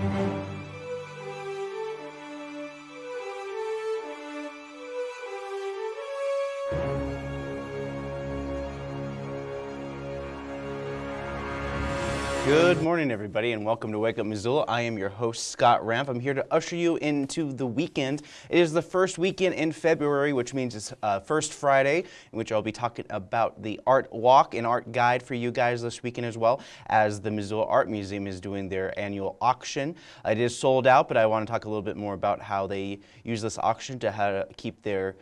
Thank you. Good morning, everybody, and welcome to Wake Up Missoula. I am your host, Scott Ramp. I'm here to usher you into the weekend. It is the first weekend in February, which means it's uh, First Friday, in which I'll be talking about the Art Walk and Art Guide for you guys this weekend as well, as the Missoula Art Museum is doing their annual auction. It is sold out, but I want to talk a little bit more about how they use this auction to how to keep their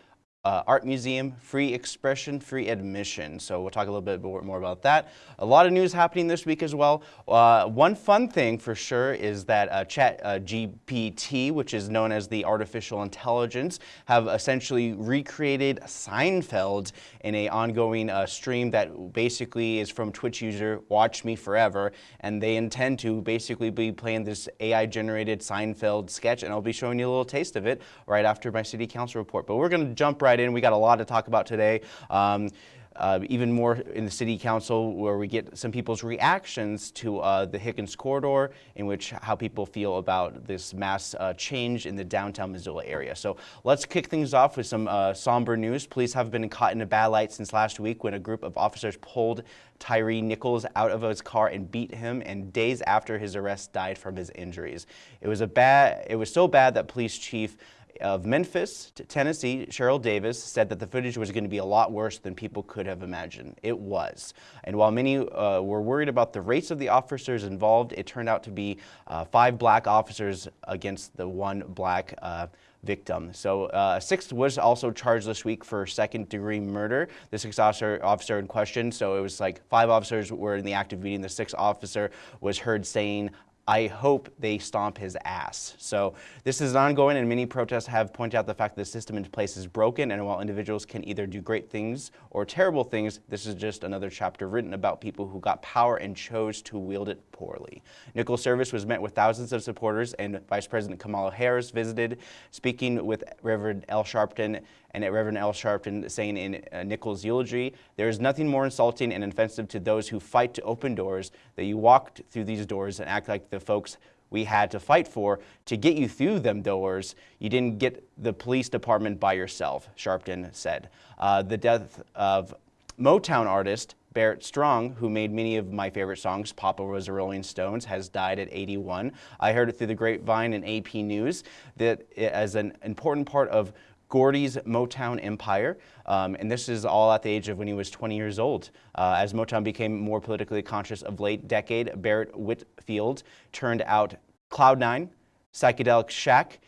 uh, art museum, free expression, free admission. So we'll talk a little bit more about that. A lot of news happening this week as well. Uh, one fun thing for sure is that uh, Chat uh, GPT, which is known as the artificial intelligence, have essentially recreated Seinfeld in a ongoing uh, stream that basically is from Twitch user Watch Me Forever, and they intend to basically be playing this AI-generated Seinfeld sketch, and I'll be showing you a little taste of it right after my city council report. But we're going to jump right in. We got a lot to talk about today. Um, uh, even more in the city council where we get some people's reactions to uh, the Higgins corridor in which how people feel about this mass uh, change in the downtown Missoula area. So let's kick things off with some uh, somber news. Police have been caught in a bad light since last week when a group of officers pulled Tyre Nichols out of his car and beat him and days after his arrest died from his injuries. It was a bad it was so bad that police chief of Memphis, Tennessee, Cheryl Davis, said that the footage was going to be a lot worse than people could have imagined. It was. And while many uh, were worried about the race of the officers involved, it turned out to be uh, five black officers against the one black uh, victim. So uh, a sixth was also charged this week for second degree murder. The sixth officer, officer in question, so it was like five officers were in the act of beating. The sixth officer was heard saying, I hope they stomp his ass. So this is ongoing and many protests have pointed out the fact that the system in place is broken and while individuals can either do great things or terrible things, this is just another chapter written about people who got power and chose to wield it poorly. Nichols' service was met with thousands of supporters and Vice President Kamala Harris visited, speaking with Reverend Al Sharpton and at Reverend Al Sharpton saying in uh, Nichols' eulogy, there is nothing more insulting and offensive to those who fight to open doors that you walked through these doors and act like the folks we had to fight for to get you through them doors. You didn't get the police department by yourself, Sharpton said. Uh, the death of Motown artist Barrett Strong, who made many of my favorite songs, Papa was a Rolling Stones, has died at 81. I heard it through the grapevine and AP News that as an important part of Gordy's Motown empire, um, and this is all at the age of when he was 20 years old. Uh, as Motown became more politically conscious of late decade, Barrett Whitfield turned out Cloud9, Psychedelic Shack,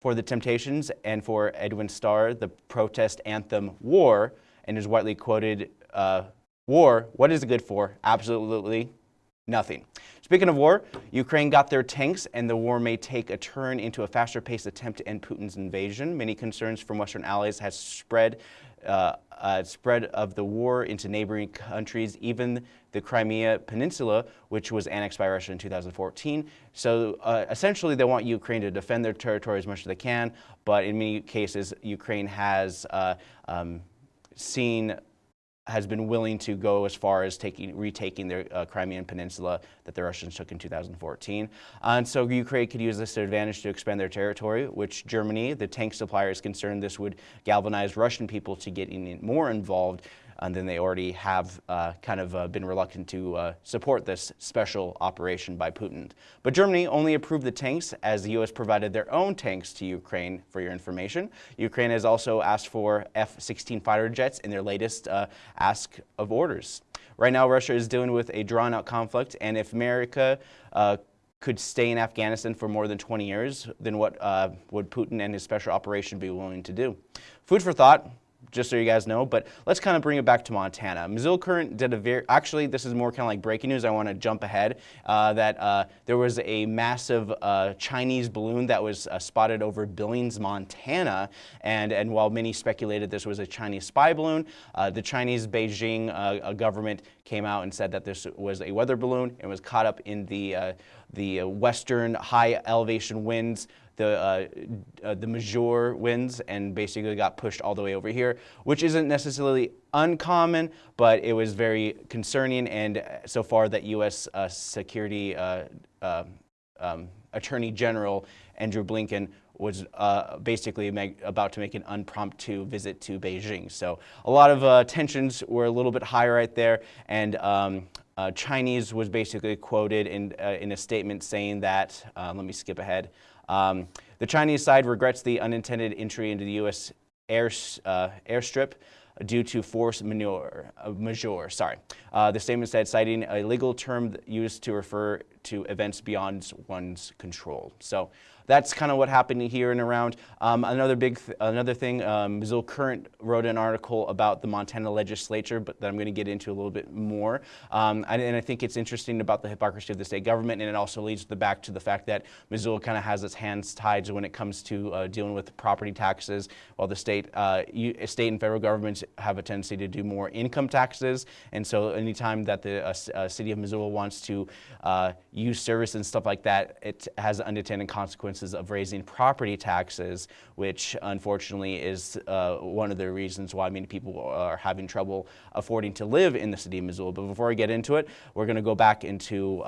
for the Temptations, and for Edwin Starr, the protest anthem War, and is widely quoted, uh, War, what is it good for? Absolutely nothing. Speaking of war, Ukraine got their tanks and the war may take a turn into a faster paced attempt to end Putin's invasion. Many concerns from Western allies has spread uh, uh, spread of the war into neighboring countries, even the Crimea Peninsula, which was annexed by Russia in 2014. So uh, essentially they want Ukraine to defend their territory as much as they can, but in many cases Ukraine has uh, um, seen has been willing to go as far as taking, retaking the uh, Crimean Peninsula that the Russians took in 2014. Uh, and so Ukraine could use this advantage to expand their territory, which Germany, the tank supplier, is concerned this would galvanize Russian people to get more involved and then they already have uh, kind of uh, been reluctant to uh, support this special operation by Putin. But Germany only approved the tanks as the U.S. provided their own tanks to Ukraine, for your information. Ukraine has also asked for F-16 fighter jets in their latest uh, ask of orders. Right now, Russia is dealing with a drawn-out conflict, and if America uh, could stay in Afghanistan for more than 20 years, then what uh, would Putin and his special operation be willing to do? Food for thought just so you guys know, but let's kind of bring it back to Montana. Missoula Current did a very, actually this is more kind of like breaking news, I want to jump ahead, uh, that uh, there was a massive uh, Chinese balloon that was uh, spotted over Billings, Montana, and, and while many speculated this was a Chinese spy balloon, uh, the Chinese Beijing uh, government came out and said that this was a weather balloon and was caught up in the, the western high elevation winds the, uh, uh, the major winds and basically got pushed all the way over here, which isn't necessarily uncommon, but it was very concerning and so far that U.S. Uh, security uh, uh, um, Attorney General Andrew Blinken was uh, basically make, about to make an impromptu visit to Beijing. So a lot of uh, tensions were a little bit high right there, and um, uh, Chinese was basically quoted in, uh, in a statement saying that, uh, let me skip ahead, um, the Chinese side regrets the unintended entry into the U.S. Air, uh, airstrip due to force majeure. majeure sorry. The statement said, citing a legal term used to refer to events beyond one's control. So that's kind of what happened here and around. Um, another big, th another thing, um, Missoula Current wrote an article about the Montana legislature, but that I'm going to get into a little bit more. Um, and, and, I think it's interesting about the hypocrisy of the state government, and it also leads the back to the fact that Missoula kind of has its hands tied when it comes to uh, dealing with property taxes, while the state, uh, you, state and federal governments have a tendency to do more income taxes. And so anytime that the uh, uh city of Missoula wants to uh, use service and stuff like that, it has unintended consequences of raising property taxes, which unfortunately is uh, one of the reasons why many people are having trouble affording to live in the city of Missoula. But before I get into it, we're going to go back into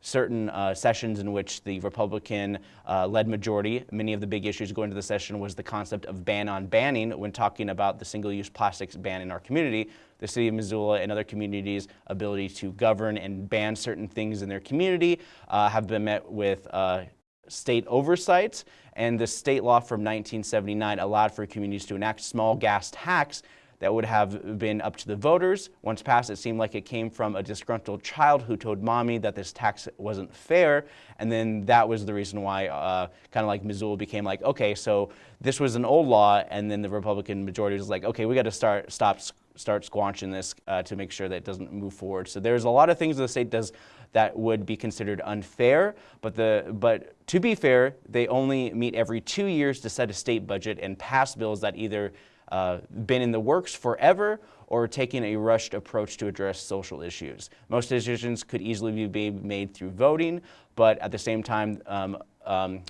certain uh, sessions in which the Republican-led uh, majority, many of the big issues going to the session was the concept of ban on banning when talking about the single-use plastics ban in our community, the city of Missoula and other communities' ability to govern and ban certain things in their community uh, have been met with uh, state oversight, and the state law from 1979 allowed for communities to enact small gas tax that would have been up to the voters. Once passed, it seemed like it came from a disgruntled child who told mommy that this tax wasn't fair, and then that was the reason why uh, kind of like Missoula became like, okay, so this was an old law, and then the Republican majority was like, okay, we got to start stop start squanching this uh, to make sure that it doesn't move forward. So there's a lot of things the state does that would be considered unfair, but, the, but to be fair, they only meet every two years to set a state budget and pass bills that either uh, been in the works forever or taking a rushed approach to address social issues. Most decisions could easily be made through voting, but at the same time, um, um,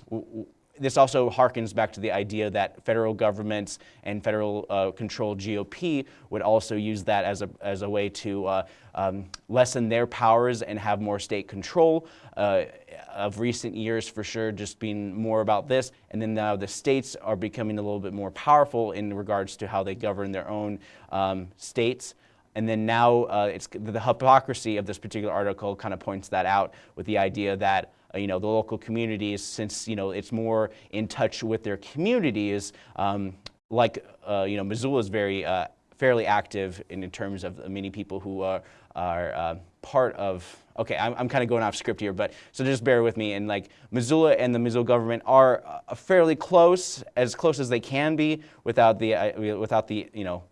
this also harkens back to the idea that federal governments and federal uh, controlled GOP would also use that as a, as a way to uh, um, lessen their powers and have more state control. Uh, of recent years, for sure, just being more about this. And then now the states are becoming a little bit more powerful in regards to how they govern their own um, states. And then now uh, it's the hypocrisy of this particular article kind of points that out with the idea that you know, the local communities, since, you know, it's more in touch with their communities, um, like, uh, you know, Missoula is very uh, fairly active in, in, terms of many people who are, are uh, part of, okay, I'm, I'm kind of going off script here, but so just bear with me. And like Missoula and the Missoula government are uh, fairly close, as close as they can be without the, uh, without the, you know,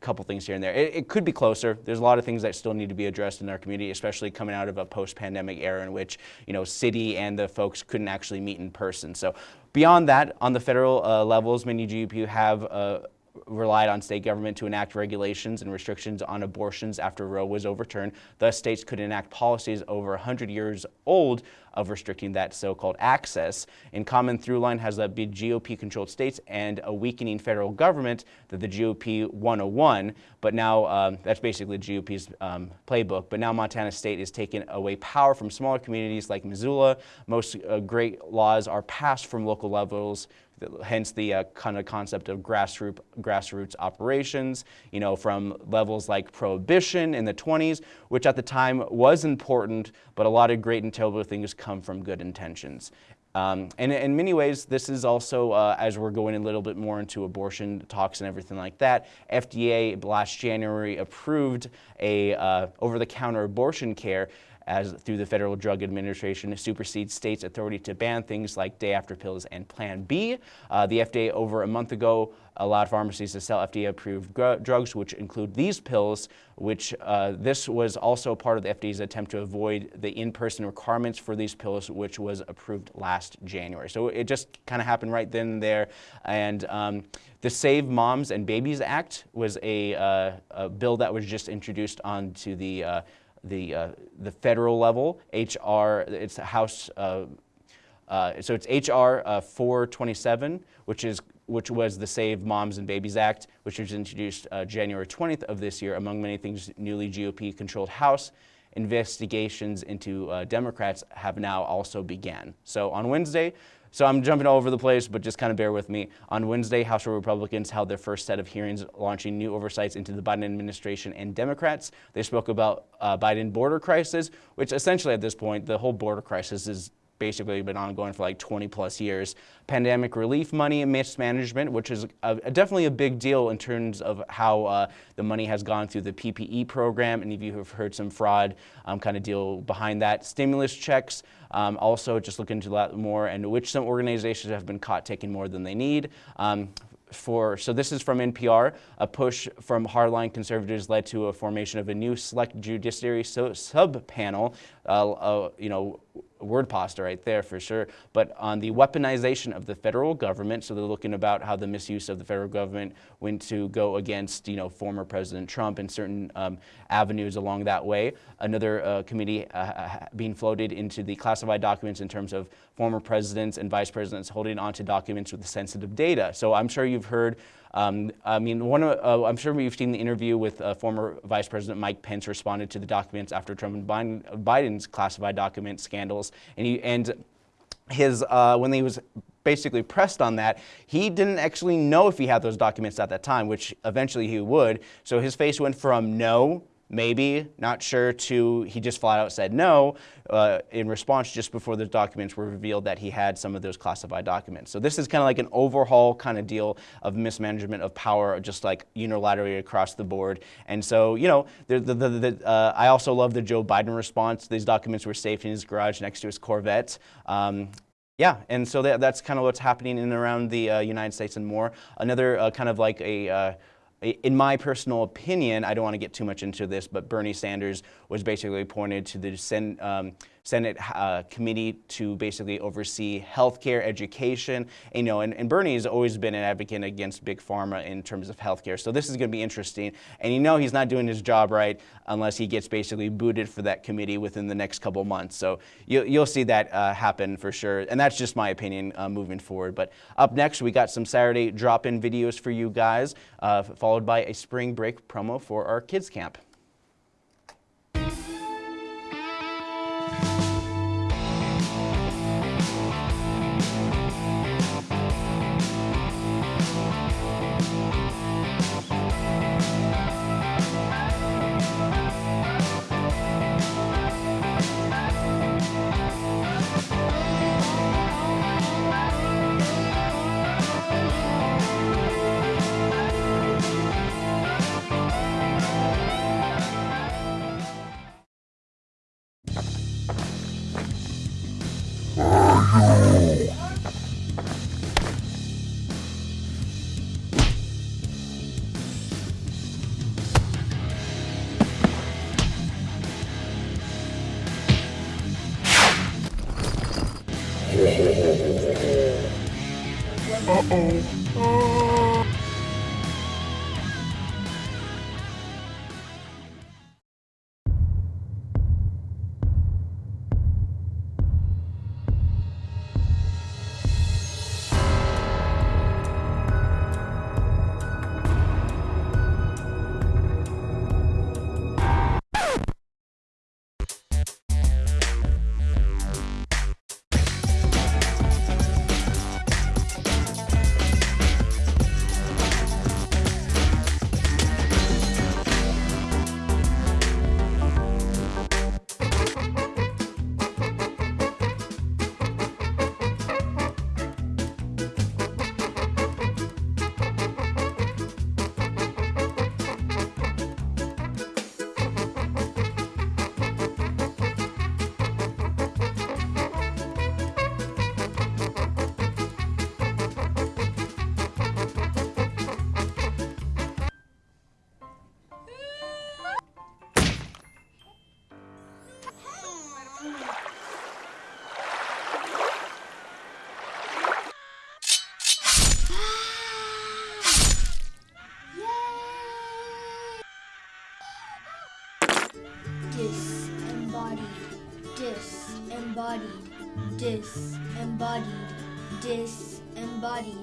couple things here and there. It, it, could be closer. There's a lot of things that still need to be addressed in our community, especially coming out of a post-pandemic era in which, you know, city and the folks couldn't actually meet in person. So beyond that, on the federal uh, levels, many GOP have uh, relied on state government to enact regulations and restrictions on abortions after Roe was overturned. Thus, states could enact policies over 100 years old of restricting that so-called access. In common through line has that big GOP-controlled states and a weakening federal government that the GOP 101, but now um, that's basically GOP's um, playbook. But now Montana State is taking away power from smaller communities like Missoula. Most uh, great laws are passed from local levels hence the uh, kind of concept of grassroots, grassroots operations, you know, from levels like prohibition in the 20s, which at the time was important, but a lot of great and terrible things come from good intentions. Um, and in many ways, this is also, uh, as we're going a little bit more into abortion talks and everything like that, FDA last January approved a uh, over-the-counter abortion care as through the Federal Drug Administration supersedes states' authority to ban things like day-after pills and Plan B. Uh, the FDA over a month ago allowed pharmacies to sell FDA-approved drugs, which include these pills, which uh, this was also part of the FDA's attempt to avoid the in-person requirements for these pills, which was approved last January. So it just kind of happened right then and there. And um, the Save Moms and Babies Act was a, uh, a bill that was just introduced onto the uh, the, uh, the federal level, HR, it's House, uh, uh, so it's HR uh, 427, which is which was the Save Moms and Babies Act, which was introduced uh, January 20th of this year, among many things, newly GOP-controlled House. investigations into uh, Democrats have now also began. So on Wednesday, so I'm jumping all over the place, but just kind of bear with me. On Wednesday, House Republicans held their first set of hearings launching new oversights into the Biden administration and Democrats. They spoke about uh, Biden border crisis, which essentially at this point, the whole border crisis is basically been ongoing for like 20 plus years. Pandemic relief money mismanagement, which is a, a definitely a big deal in terms of how uh, the money has gone through the PPE program. And if you have heard some fraud um, kind of deal behind that. Stimulus checks, um, also just look into that more and which some organizations have been caught taking more than they need. Um, for, so this is from NPR, a push from hardline conservatives led to a formation of a new select judiciary so, sub-panel, uh, uh, you know, word pasta right there for sure, but on the weaponization of the federal government, so they're looking about how the misuse of the federal government went to go against, you know, former President Trump and certain um, avenues along that way. Another uh, committee uh, being floated into the classified documents in terms of former presidents and vice presidents holding onto documents with sensitive data. So I'm sure you've heard um, I mean, one uh, I'm sure you've seen the interview with uh, former Vice President Mike Pence responded to the documents after Trump and Biden, Biden's classified document scandals. And, he, and his, uh, when he was basically pressed on that, he didn't actually know if he had those documents at that time, which eventually he would. So his face went from no maybe, not sure, to he just flat out said no uh, in response just before the documents were revealed that he had some of those classified documents. So this is kind of like an overhaul kind of deal of mismanagement of power, just like unilaterally across the board. And so, you know, the, the, the, the uh, I also love the Joe Biden response. These documents were safe in his garage next to his Corvette. Um, yeah, and so that, that's kind of what's happening in and around the uh, United States and more. Another uh, kind of like a uh, in my personal opinion, I don't want to get too much into this, but Bernie Sanders was basically appointed to the um, Senate uh, committee to basically oversee healthcare, education. You know, and, and Bernie has always been an advocate against big pharma in terms of healthcare. So this is going to be interesting. And you know he's not doing his job right unless he gets basically booted for that committee within the next couple months. So you, will see that uh, happen for sure. And that's just my opinion uh, moving forward. But up next, we got some Saturday drop-in videos for you guys, uh, followed by a spring break promo for our kids camp. disembodied, disembodied.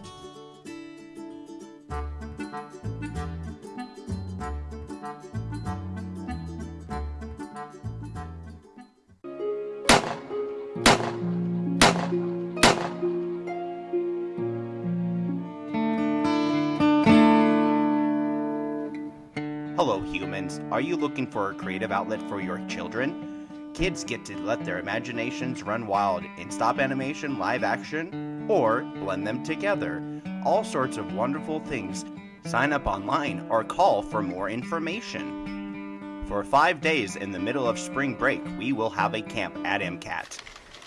Hello humans, are you looking for a creative outlet for your children? Kids get to let their imaginations run wild in stop animation, live action, or blend them together. All sorts of wonderful things. Sign up online or call for more information. For five days in the middle of spring break, we will have a camp at MCAT.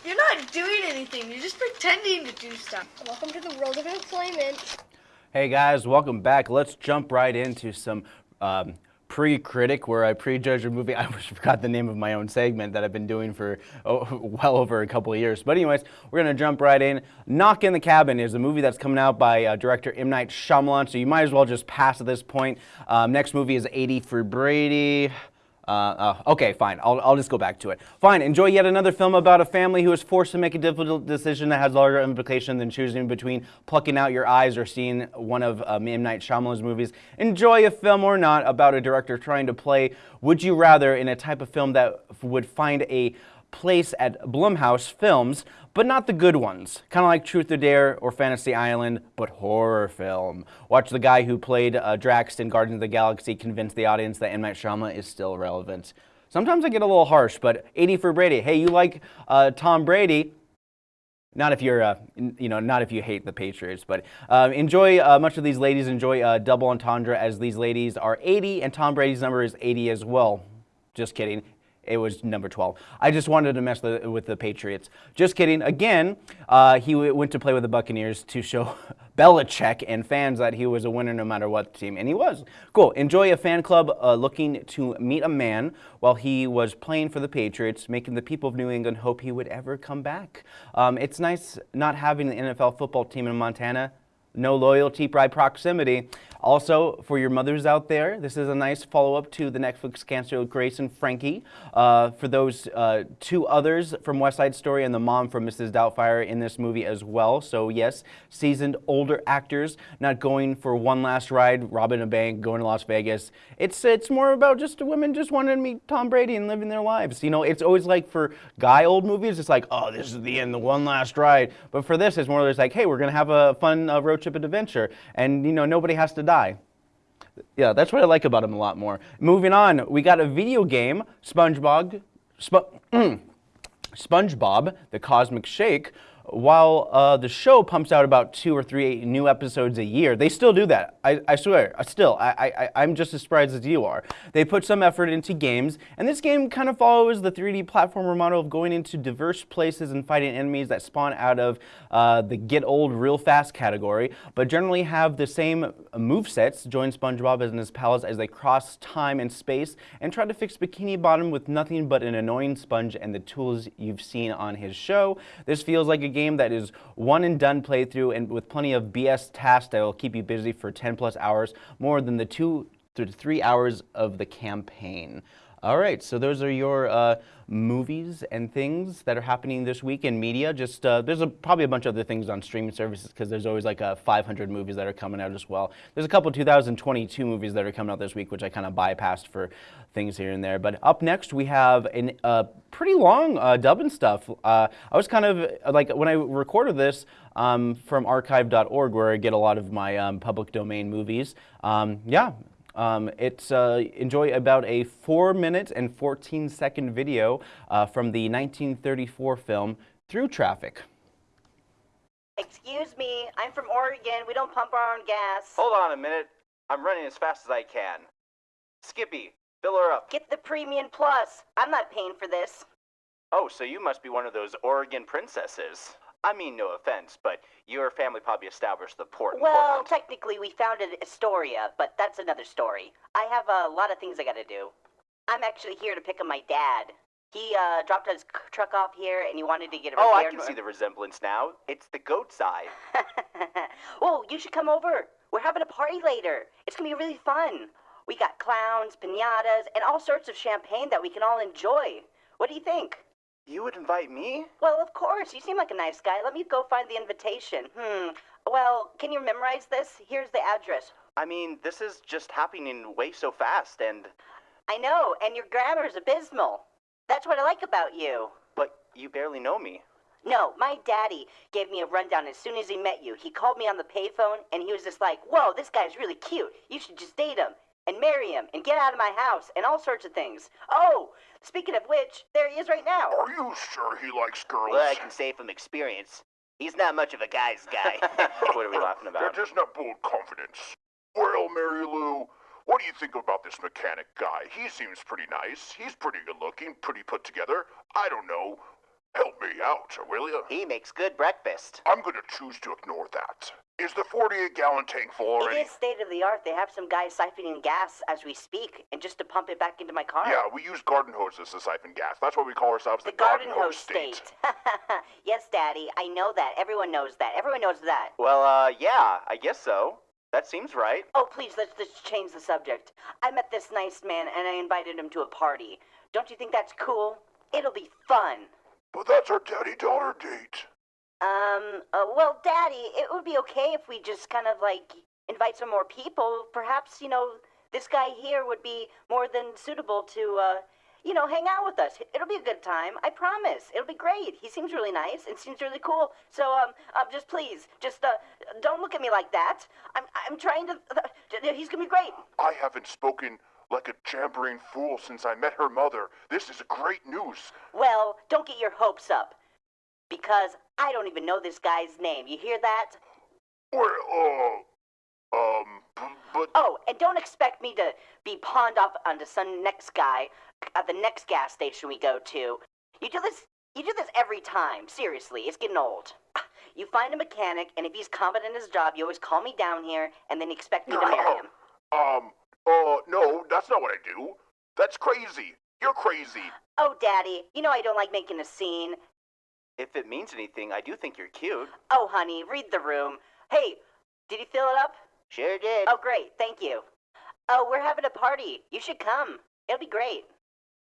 You're not doing anything. You're just pretending to do stuff. Welcome to the world of employment. Hey guys, welcome back. Let's jump right into some um, pre-critic where I prejudge a movie. I forgot the name of my own segment that I've been doing for oh, well over a couple of years. But anyways, we're gonna jump right in. Knock in the Cabin is a movie that's coming out by uh, director M. Night Shyamalan, so you might as well just pass at this point. Um, next movie is 80 for Brady. Uh, uh, okay, fine. I'll, I'll just go back to it. Fine. Enjoy yet another film about a family who is forced to make a difficult decision that has larger implications than choosing between plucking out your eyes or seeing one of um, M. Night Shyamalan's movies. Enjoy a film or not about a director trying to play Would You Rather in a type of film that would find a place at Blumhouse Films, but not the good ones. Kind of like Truth or Dare or Fantasy Island, but horror film. Watch the guy who played uh, Drax in Guardians of the Galaxy convince the audience that M. Night Shyamalan is still relevant. Sometimes I get a little harsh, but 80 for Brady. Hey, you like uh, Tom Brady? Not if you're, uh, you know, not if you hate the Patriots, but uh, enjoy. Uh, much of these ladies enjoy uh, double entendre, as these ladies are 80, and Tom Brady's number is 80 as well. Just kidding. It was number 12. I just wanted to mess with the Patriots. Just kidding. Again, uh, he went to play with the Buccaneers to show Belichick and fans that he was a winner no matter what team, and he was. Cool. Enjoy a fan club uh, looking to meet a man while he was playing for the Patriots, making the people of New England hope he would ever come back. Um, it's nice not having the NFL football team in Montana no loyalty by proximity. Also, for your mothers out there, this is a nice follow-up to the Netflix cancer with Grace and Frankie. Uh, for those uh, two others from West Side Story and the mom from Mrs. Doubtfire in this movie as well. So yes, seasoned older actors, not going for one last ride, robbing a bank, going to Las Vegas. It's it's more about just women just wanting to meet Tom Brady and living their lives. You know, it's always like for guy old movies, it's like, oh, this is the end, the one last ride. But for this, it's more like, hey, we're gonna have a fun uh, road trip adventure, and you know nobody has to die. Yeah, that's what I like about him a lot more. Moving on, we got a video game, SpongeBob, Sp SpongeBob, the Cosmic Shake, while uh, the show pumps out about two or three new episodes a year, they still do that. I, I swear, still, I, I, I'm just as surprised as you are. They put some effort into games, and this game kind of follows the 3D platformer model of going into diverse places and fighting enemies that spawn out of uh, the get old real fast category, but generally have the same move sets. Join SpongeBob and his pals as they cross time and space and try to fix Bikini Bottom with nothing but an annoying sponge and the tools you've seen on his show. This feels like a game that is one and done playthrough and with plenty of BS tasks that will keep you busy for 10 plus hours, more than the two to three hours of the campaign. All right, so those are your uh, movies and things that are happening this week in media. Just uh, there's a, probably a bunch of other things on streaming services because there's always like uh, 500 movies that are coming out as well. There's a couple 2022 movies that are coming out this week, which I kind of bypassed for things here and there. But up next, we have a uh, pretty long uh, dubbing stuff. Uh, I was kind of like when I recorded this um, from archive.org, where I get a lot of my um, public domain movies. Um, yeah, um, it's uh, enjoy about a four minute and 14 second video uh, from the 1934 film Through Traffic. Excuse me, I'm from Oregon. We don't pump our own gas. Hold on a minute. I'm running as fast as I can. Skippy, fill her up. Get the Premium Plus. I'm not paying for this. Oh, so you must be one of those Oregon princesses. I mean, no offense, but your family probably established the port. well, technically, we founded Astoria, but that's another story. I have a lot of things I gotta do. I'm actually here to pick up my dad. He uh, dropped his truck off here, and he wanted to get it. Oh, I can see the resemblance now. It's the goat eye. oh, you should come over. We're having a party later. It's gonna be really fun. We got clowns, pinatas, and all sorts of champagne that we can all enjoy. What do you think? You would invite me? Well, of course. You seem like a nice guy. Let me go find the invitation. Hmm. Well, can you memorize this? Here's the address. I mean, this is just happening way so fast, and. I know, and your grammar's abysmal. That's what I like about you. But you barely know me. No, my daddy gave me a rundown as soon as he met you. He called me on the payphone, and he was just like, Whoa, this guy's really cute. You should just date him. And marry him and get out of my house and all sorts of things. Oh, speaking of which, there he is right now. Are you sure he likes girls? Well, I can say from experience, he's not much of a guy's guy. What are we laughing about? That is not bold confidence. Well, Mary Lou, what do you think about this mechanic guy? He seems pretty nice. He's pretty good looking, pretty put together. I don't know. Help me out, will you? he makes good breakfast. I'm gonna choose to ignore that. Is the 48 gallon tank full It already? is state of the art. They have some guys siphoning gas as we speak, and just to pump it back into my car. Yeah, we use garden hoses to siphon gas. That's why we call ourselves the, The garden hose state. yes, Daddy, I know that. Everyone knows that. Everyone knows that. Well, uh, yeah, I guess so. That seems right. Oh, please, let's just change the subject. I met this nice man and I invited him to a party. Don't you think that's cool? It'll be fun. But that's our daddy-daughter date. Um, uh, well, Daddy, it would be okay if we just kind of like invite some more people. Perhaps, you know, this guy here would be more than suitable to, uh, you know, hang out with us. It'll be a good time. I promise. It'll be great. He seems really nice and seems really cool. So, um, um just please, just, uh, don't look at me like that. I'm, I'm trying to, uh, he's gonna be great. I haven't spoken like a jabbering fool since I met her mother. This is great news. Well, don't get your hopes up. Because I don't even know this guy's name. You hear that? Well, uh, um, but Oh, and don't expect me to be pawned off onto some next guy at the next gas station we go to. You do this you do this every time. Seriously, it's getting old. You find a mechanic, and if he's competent in his job, you always call me down here, and then expect me to marry him. um, uh, no, that's not what I do. That's crazy. You're crazy. Oh, Daddy, you know I don't like making a scene. If it means anything, I do think you're cute. Oh, honey, read the room. Hey, did he fill it up? Sure did. Oh, great, thank you. Oh, we're having a party. You should come. It'll be great.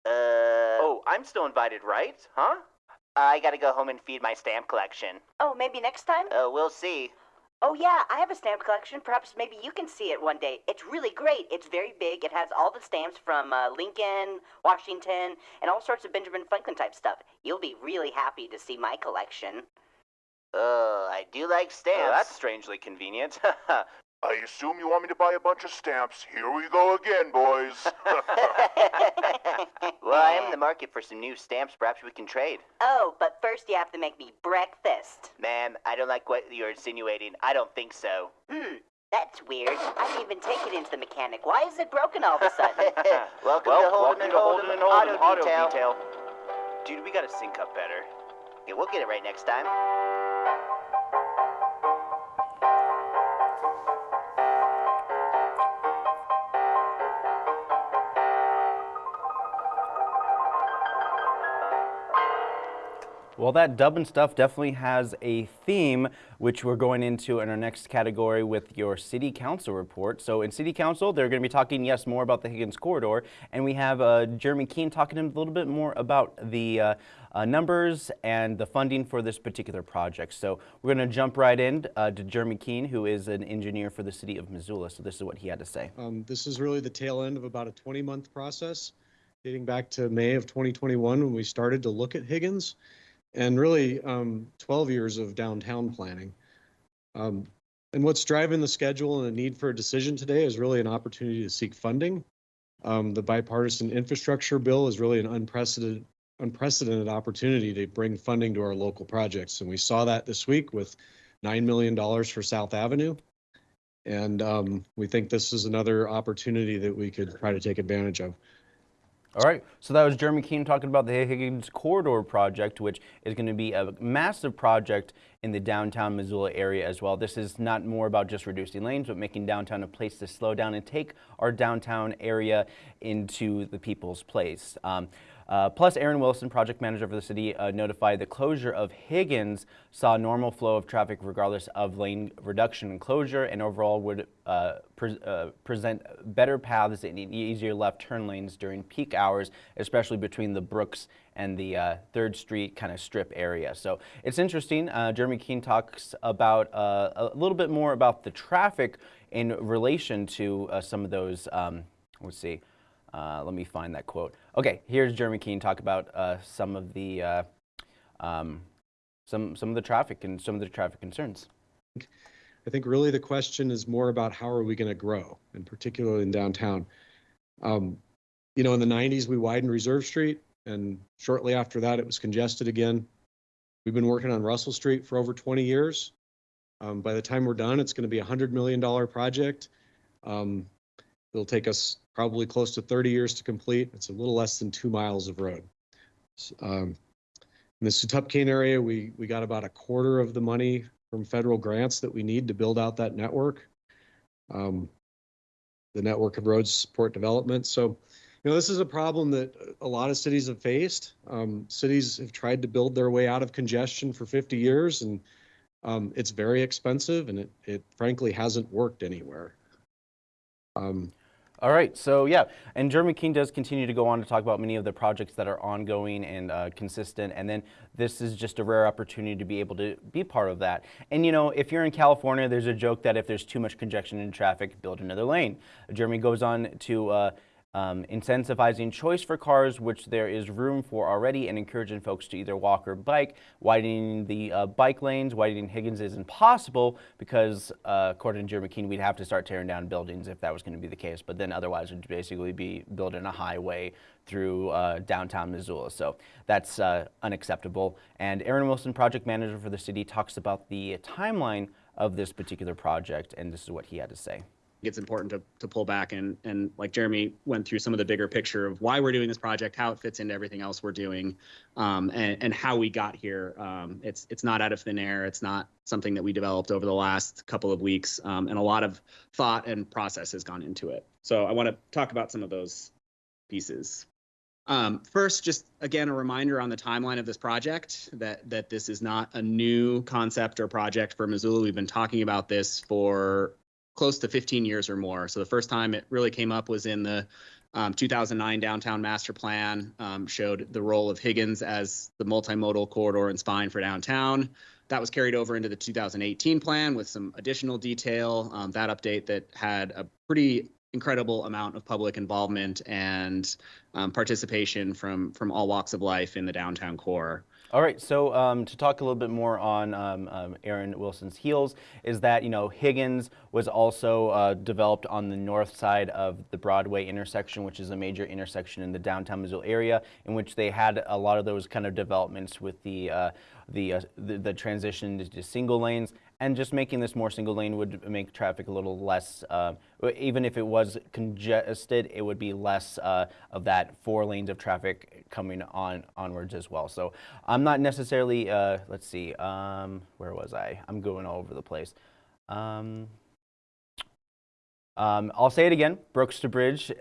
Uh, Oh, I'm still invited, right? Huh? I gotta go home and feed my stamp collection. Oh, maybe next time? Uh, we'll see. Oh, yeah, I have a stamp collection. Perhaps maybe you can see it one day. It's really great. It's very big. It has all the stamps from uh, Lincoln, Washington, and all sorts of Benjamin Franklin type stuff. You'll be really happy to see my collection. Oh, I do like stamps. Oh, that's strangely convenient. I assume you want me to buy a bunch of stamps. Here we go again, boys. well, I am in the market for some new stamps. Perhaps we can trade. oh, but first you have to make me breakfast. Ma'am, I don't like what you're insinuating. I don't think so. Hmm, that's weird. I didn't even take it into the mechanic. Why is it broken all of a sudden? welcome well, to Holden welcome and to Holden, Holden and Holden Auto, Auto Detail. Dude, we gotta sync up better. Yeah, we'll get it right next time. Well, that dubbing stuff definitely has a theme, which we're going into in our next category with your City Council report. So in City Council, they're going to be talking, yes, more about the Higgins Corridor, and we have uh, Jeremy Keene talking a little bit more about the uh, uh, numbers and the funding for this particular project. So we're going to jump right in uh, to Jeremy Keene, who is an engineer for the City of Missoula. So this is what he had to say. Um, this is really the tail end of about a 20 month process dating back to May of 2021 when we started to look at Higgins and really um, 12 years of downtown planning. Um, and what's driving the schedule and the need for a decision today is really an opportunity to seek funding. Um, the bipartisan infrastructure bill is really an unprecedented unprecedented opportunity to bring funding to our local projects. And we saw that this week with $9 million for South Avenue. And um, we think this is another opportunity that we could try to take advantage of. All right, so that was Jeremy Keene talking about the Higgins Corridor project, which is going to be a massive project in the downtown Missoula area as well. This is not more about just reducing lanes, but making downtown a place to slow down and take our downtown area into the people's place. Um, uh, plus, Aaron Wilson, project manager for the city, uh, notified the closure of Higgins saw normal flow of traffic regardless of lane reduction and closure, and overall would uh, pre uh, present better paths and easier left turn lanes during peak hours, especially between the Brooks and the uh, Third Street kind of strip area. So it's interesting. Uh, Jeremy Keene talks about uh, a little bit more about the traffic in relation to some of those. Um, let's see. Uh, let me find that quote. Okay, here's Jeremy Keene talk about uh, some of the um, some some of the traffic and some of the traffic concerns. I think really the question is more about how are we going to grow, and particularly in downtown. Um, you know, in the 90s, we widened Reserve Street, and shortly after that, it was congested again. We've been working on Russell Street for over 20 years. Um, by the time we're done, it's going to be a $100 million project. Um, it'll take us probably close to 30 years to complete. It's a little less than two miles of road. Um, in the Sxwtpqyen area, we, we got about a quarter of the money from federal grants that we need to build out that network. Um, the network of roads support development. So, you know, this is a problem that a lot of cities have faced. Um, cities have tried to build their way out of congestion for 50 years and um, it's very expensive and it, it frankly hasn't worked anywhere. Um, All right, so yeah, and Jeremy Keene does continue to go on to talk about many of the projects that are ongoing and uh, consistent, and then this is just a rare opportunity to be able to be part of that. And you know, if you're in California, there's a joke that if there's too much congestion in traffic, build another lane. Jeremy goes on to uh, um, incentivizing choice for cars, which there is room for already, and encouraging folks to either walk or bike. Widening the uh, bike lanes, widening Higgins is impossible because, uh, according to Jeremy Keene, we'd have to start tearing down buildings if that was going to be the case. But then otherwise, it'd basically be building a highway through uh, downtown Missoula. So that's uh, unacceptable. And Aaron Wilson, project manager for the city, talks about the timeline of this particular project, and this is what he had to say it's important to, to pull back and and like Jeremy went through some of the bigger picture of why we're doing this project, how it fits into everything else we're doing, um, and and how we got here. Um, it's it's not out of thin air. It's not something that we developed over the last couple of weeks, um, and a lot of thought and process has gone into it. So I want to talk about some of those pieces. Um, first, just again, a reminder on the timeline of this project that that this is not a new concept or project for Missoula. We've been talking about this for close to 15 years or more. So the first time it really came up was in the um, 2009 downtown master plan, um, showed the role of Higgins as the multimodal corridor and spine for downtown. That was carried over into the 2018 plan with some additional detail. Um, that update that had a pretty incredible amount of public involvement and um, participation from from all walks of life in the downtown core. All right, so um, to talk a little bit more on um, um, Aaron Wilson's heels is that, you know, Higgins was also uh, developed on the north side of the Broadway intersection, which is a major intersection in the downtown Missoula area, in which they had a lot of those kind of developments with the, uh, the, uh, the, the transition to single lanes and just making this more single lane would make traffic a little less, uh, even if it was congested, it would be less uh, of that four lanes of traffic coming on onwards as well. So I'm not necessarily, uh, let's see, um, where was I? I'm going all over the place. Um, um, I'll say it again, Brooks to Bridge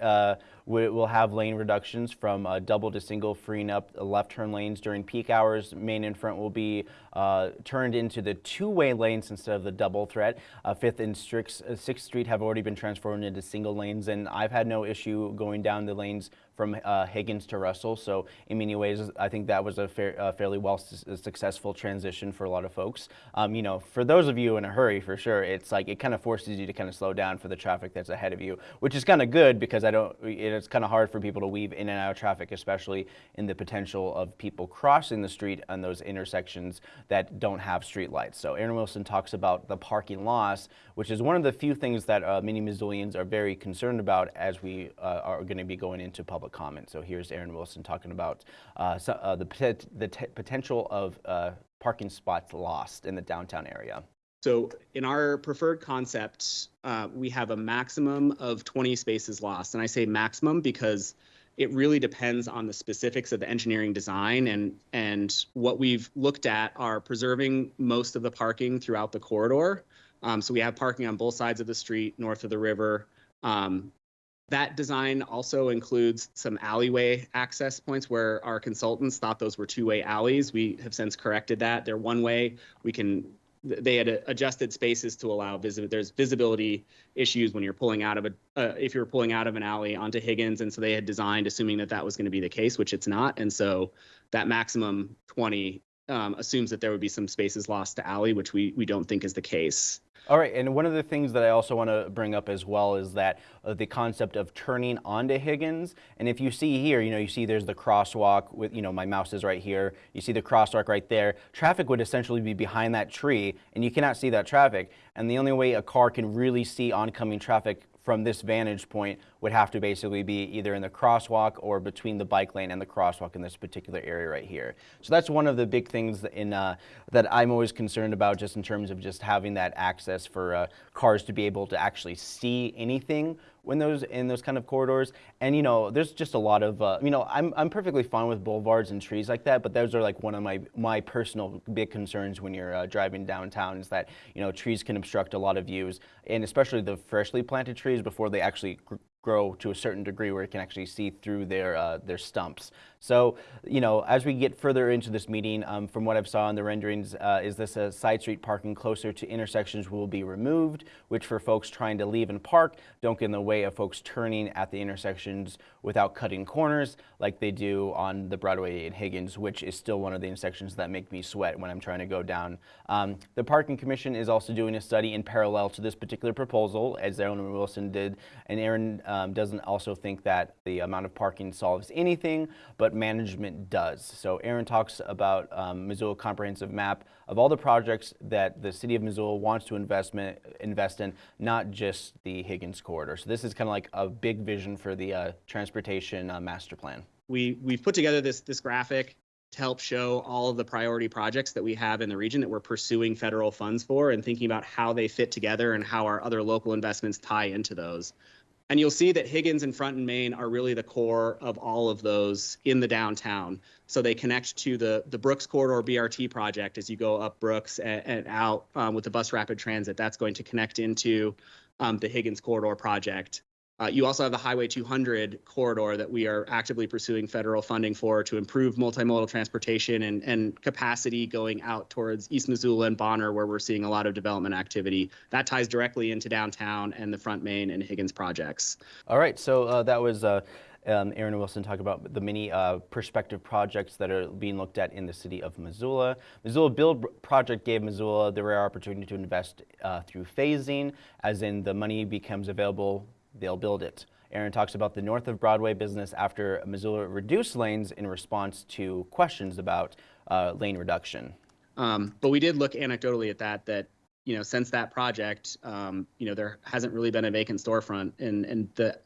will have lane reductions from uh, double to single, freeing up left turn lanes during peak hours. Main and front will be uh, turned into the two-way lanes instead of the double threat. Uh, Fifth and uh, Sixth Street have already been transformed into single lanes, and I've had no issue going down the lanes from uh, Higgins to Russell. So in many ways, I think that was a fair, fairly well su successful transition for a lot of folks. Um, you know, for those of you in a hurry, for sure, it's like it kind of forces you to kind of slow down for the traffic that's ahead of you, which is kind of good because I don't. It's kind of hard for people to weave in and out of traffic, especially in the potential of people crossing the street on those intersections that don't have street lights. So Aaron Wilson talks about the parking loss, which is one of the few things that uh, many Missoulians are very concerned about as we uh, are going to be going into public comment. So here's Aaron Wilson talking about uh, so, uh, the, the potential of uh, parking spots lost in the downtown area. So in our preferred concept, uh, we have a maximum of 20 spaces lost. And I say maximum because it really depends on the specifics of the engineering design and and what we've looked at are preserving most of the parking throughout the corridor. Um, so we have parking on both sides of the street, north of the river. Um, that design also includes some alleyway access points where our consultants thought those were two-way alleys. We have since corrected that. They're one way. We can they had adjusted spaces to allow visibility. There's visibility issues when you're pulling out of a, uh, if you're pulling out of an alley onto Higgins. And so they had designed assuming that that was going to be the case, which it's not. And so that maximum 20 um, assumes that there would be some spaces lost to alley, which we we don't think is the case. All right, and one of the things that I also want to bring up as well is that uh, the concept of turning onto Higgins. And if you see here, you know, you see there's the crosswalk with, you know, my mouse is right here. You see the crosswalk right there. Traffic would essentially be behind that tree, and you cannot see that traffic. And the only way a car can really see oncoming traffic from this vantage point would have to basically be either in the crosswalk or between the bike lane and the crosswalk in this particular area right here. So that's one of the big things in, uh, that I'm always concerned about just in terms of just having that access for uh, cars to be able to actually see anything when those in those kind of corridors. And you know, there's just a lot of uh, you know, I'm I'm perfectly fine with boulevards and trees like that, but those are like one of my my personal big concerns when you're uh, driving downtown is that you know trees can obstruct a lot of views, and especially the freshly planted trees before they actually grow to a certain degree where it can actually see through their uh, their stumps. So, you know, as we get further into this meeting, um, from what I've saw in the renderings, uh, is this a side street parking closer to intersections will be removed, which for folks trying to leave and park don't get in the way of folks turning at the intersections without cutting corners like they do on the Broadway in Higgins, which is still one of the intersections that make me sweat when I'm trying to go down. Um, the Parking Commission is also doing a study in parallel to this particular proposal, as Aaron Wilson did, and Aaron um, doesn't also think that the amount of parking solves anything, but management does. So Aaron talks about um, Missoula comprehensive map of all the projects that the city of Missoula wants to investment, invest in, not just the Higgins corridor. So this is kind of like a big vision for the uh, transportation uh, master plan. We we've put together this this graphic to help show all of the priority projects that we have in the region that we're pursuing federal funds for and thinking about how they fit together and how our other local investments tie into those. And you'll see that Higgins and Front and Main are really the core of all of those in the downtown. So they connect to the, the Brooks Corridor BRT project as you go up Brooks and, and out um, with the bus rapid transit. That's going to connect into um, the Higgins Corridor project. Uh, you also have the Highway 200 corridor that we are actively pursuing federal funding for to improve multimodal transportation and, and capacity going out towards East Missoula and Bonner, where we're seeing a lot of development activity. That ties directly into downtown and the Front Main and Higgins projects. All right, so uh, that was uh, um, Aaron Wilson talk about the many uh, prospective projects that are being looked at in the city of Missoula. Missoula Build project gave Missoula the rare opportunity to invest uh, through phasing, as in the money becomes available they'll build it. Aaron talks about the north of Broadway business after Missoula reduced lanes in response to questions about uh, lane reduction. Um, but we did look anecdotally at that, that, you know, since that project, um, you know, there hasn't really been a vacant storefront and, and the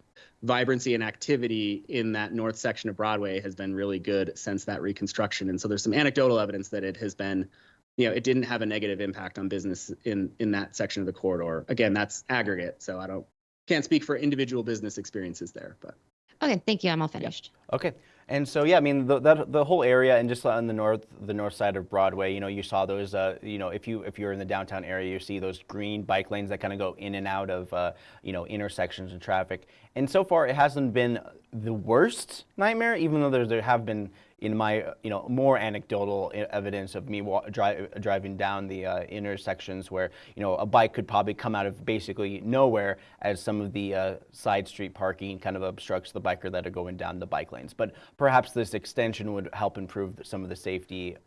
vibrancy and activity in that north section of Broadway has been really good since that reconstruction. And so there's some anecdotal evidence that it has been, you know, it didn't have a negative impact on business in, in that section of the corridor. Again, that's aggregate. So I don't, can't speak for individual business experiences there, but. Okay, thank you. I'm all finished. Okay, and so yeah, I mean the that, the whole area and just on the north the north side of Broadway, you know, you saw those, uh, you know, if you if you're in the downtown area, you see those green bike lanes that kind of go in and out of, uh, you know, intersections and traffic. And so far, it hasn't been the worst nightmare, even though there there have been in my, you know, more anecdotal evidence of me dri driving down the uh, intersections where, you know, a bike could probably come out of basically nowhere as some of the uh, side street parking kind of obstructs the biker that are going down the bike lanes. But perhaps this extension would help improve some of the safety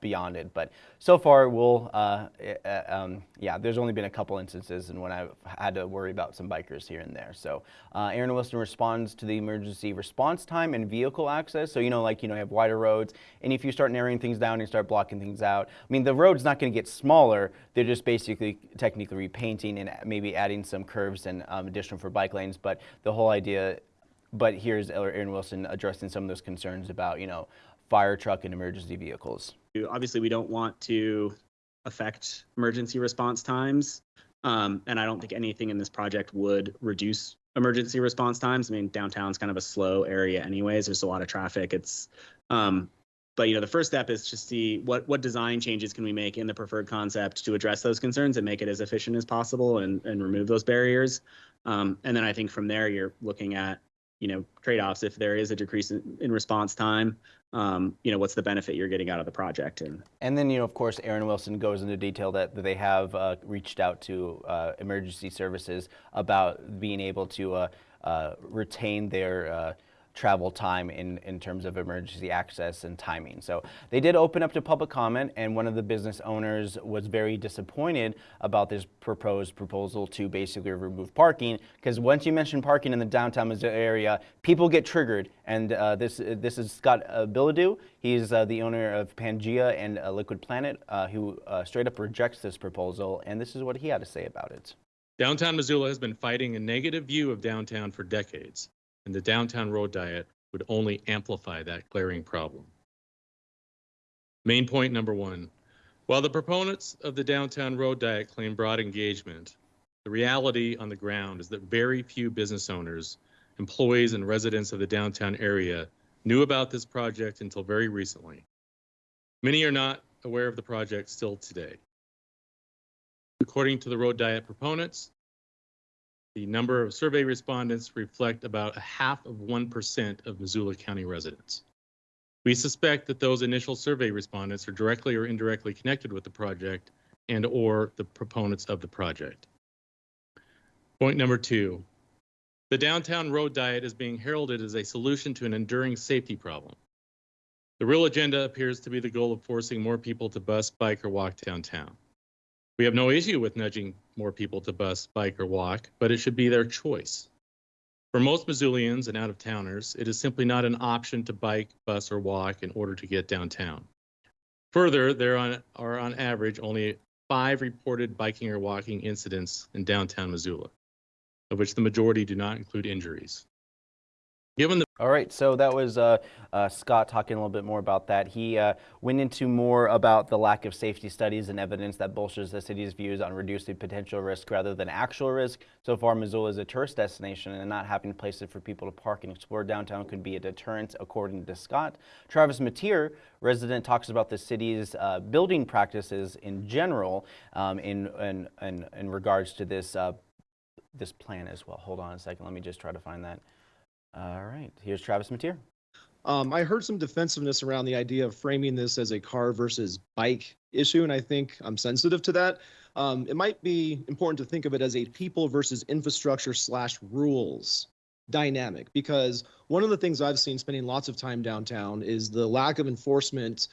beyond it. But so far, we'll, uh, uh, um, yeah, there's only been a couple instances and when I've had to worry about some bikers here and there. So uh, Aaron Wilson responds to the emergency response time and vehicle access. So, you know, like, you know, have wider roads. And if you start narrowing things down and start blocking things out, I mean, the road's not going to get smaller. They're just basically technically repainting and maybe adding some curves and um, additional for bike lanes. But the whole idea, but here's Aaron Wilson addressing some of those concerns about, you know, fire truck and emergency vehicles. Obviously, we don't want to affect emergency response times. Um, and I don't think anything in this project would reduce emergency response times. I mean, downtown's kind of a slow area anyways. There's a lot of traffic. It's um, but you know, the first step is to see what what design changes can we make in the preferred concept to address those concerns and make it as efficient as possible and and remove those barriers. Um, and then I think from there you're looking at you know trade-offs. If there is a decrease in, in response time, um, you know what's the benefit you're getting out of the project and and then you know of course Aaron Wilson goes into detail that, that they have uh, reached out to uh, emergency services about being able to uh, uh retain their uh, travel time in, in terms of emergency access and timing. So they did open up to public comment, and one of the business owners was very disappointed about this proposed proposal to basically remove parking, because once you mention parking in the downtown Missoula area, people get triggered. And uh, this this is Scott uh. He's uh, the owner of Pangea and uh, Liquid Planet, uh, who uh, straight up rejects this proposal, and this is what he had to say about it. Downtown Missoula has been fighting a negative view of downtown for decades, and the downtown road diet would only amplify that glaring problem. Main point number one. While the proponents of the downtown road diet claim broad engagement, the reality on the ground is that very few business owners, employees, and residents of the downtown area knew about this project until very recently. Many are not aware of the project still today. According to the road diet proponents, the number of survey respondents reflect about a half of 1% of Missoula County residents. We suspect that those initial survey respondents are directly or indirectly connected with the project and or the proponents of the project. Point number two, the downtown road diet is being heralded as a solution to an enduring safety problem. The real agenda appears to be the goal of forcing more people to bus, bike, or walk downtown. We have no issue with nudging more people to bus, bike, or walk, but it should be their choice. For most Missoulians and out-of-towners, it is simply not an option to bike, bus, or walk in order to get downtown. Further, there are on average only five reported biking or walking incidents in downtown Missoula, of which the majority do not include injuries. Given the All right, so that was uh, uh, Scott talking a little bit more about that. He uh, went into more about the lack of safety studies and evidence that bolsters the city's views on reducing potential risk rather than actual risk. So far, Missoula is a tourist destination, and not having places for people to park and explore downtown could be a deterrent, according to Scott. Travis Mateer, resident, talks about the city's uh, building practices in general um, in, in, in, in regards to this, uh, this plan as well. Hold on a second, let me just try to find that. All right, here's Travis Mateer. Um, I heard some defensiveness around the idea of framing this as a car versus bike issue, and I think I'm sensitive to that. Um, it might be important to think of it as a people versus infrastructure slash rules dynamic, because one of the things I've seen spending lots of time downtown is the lack of enforcement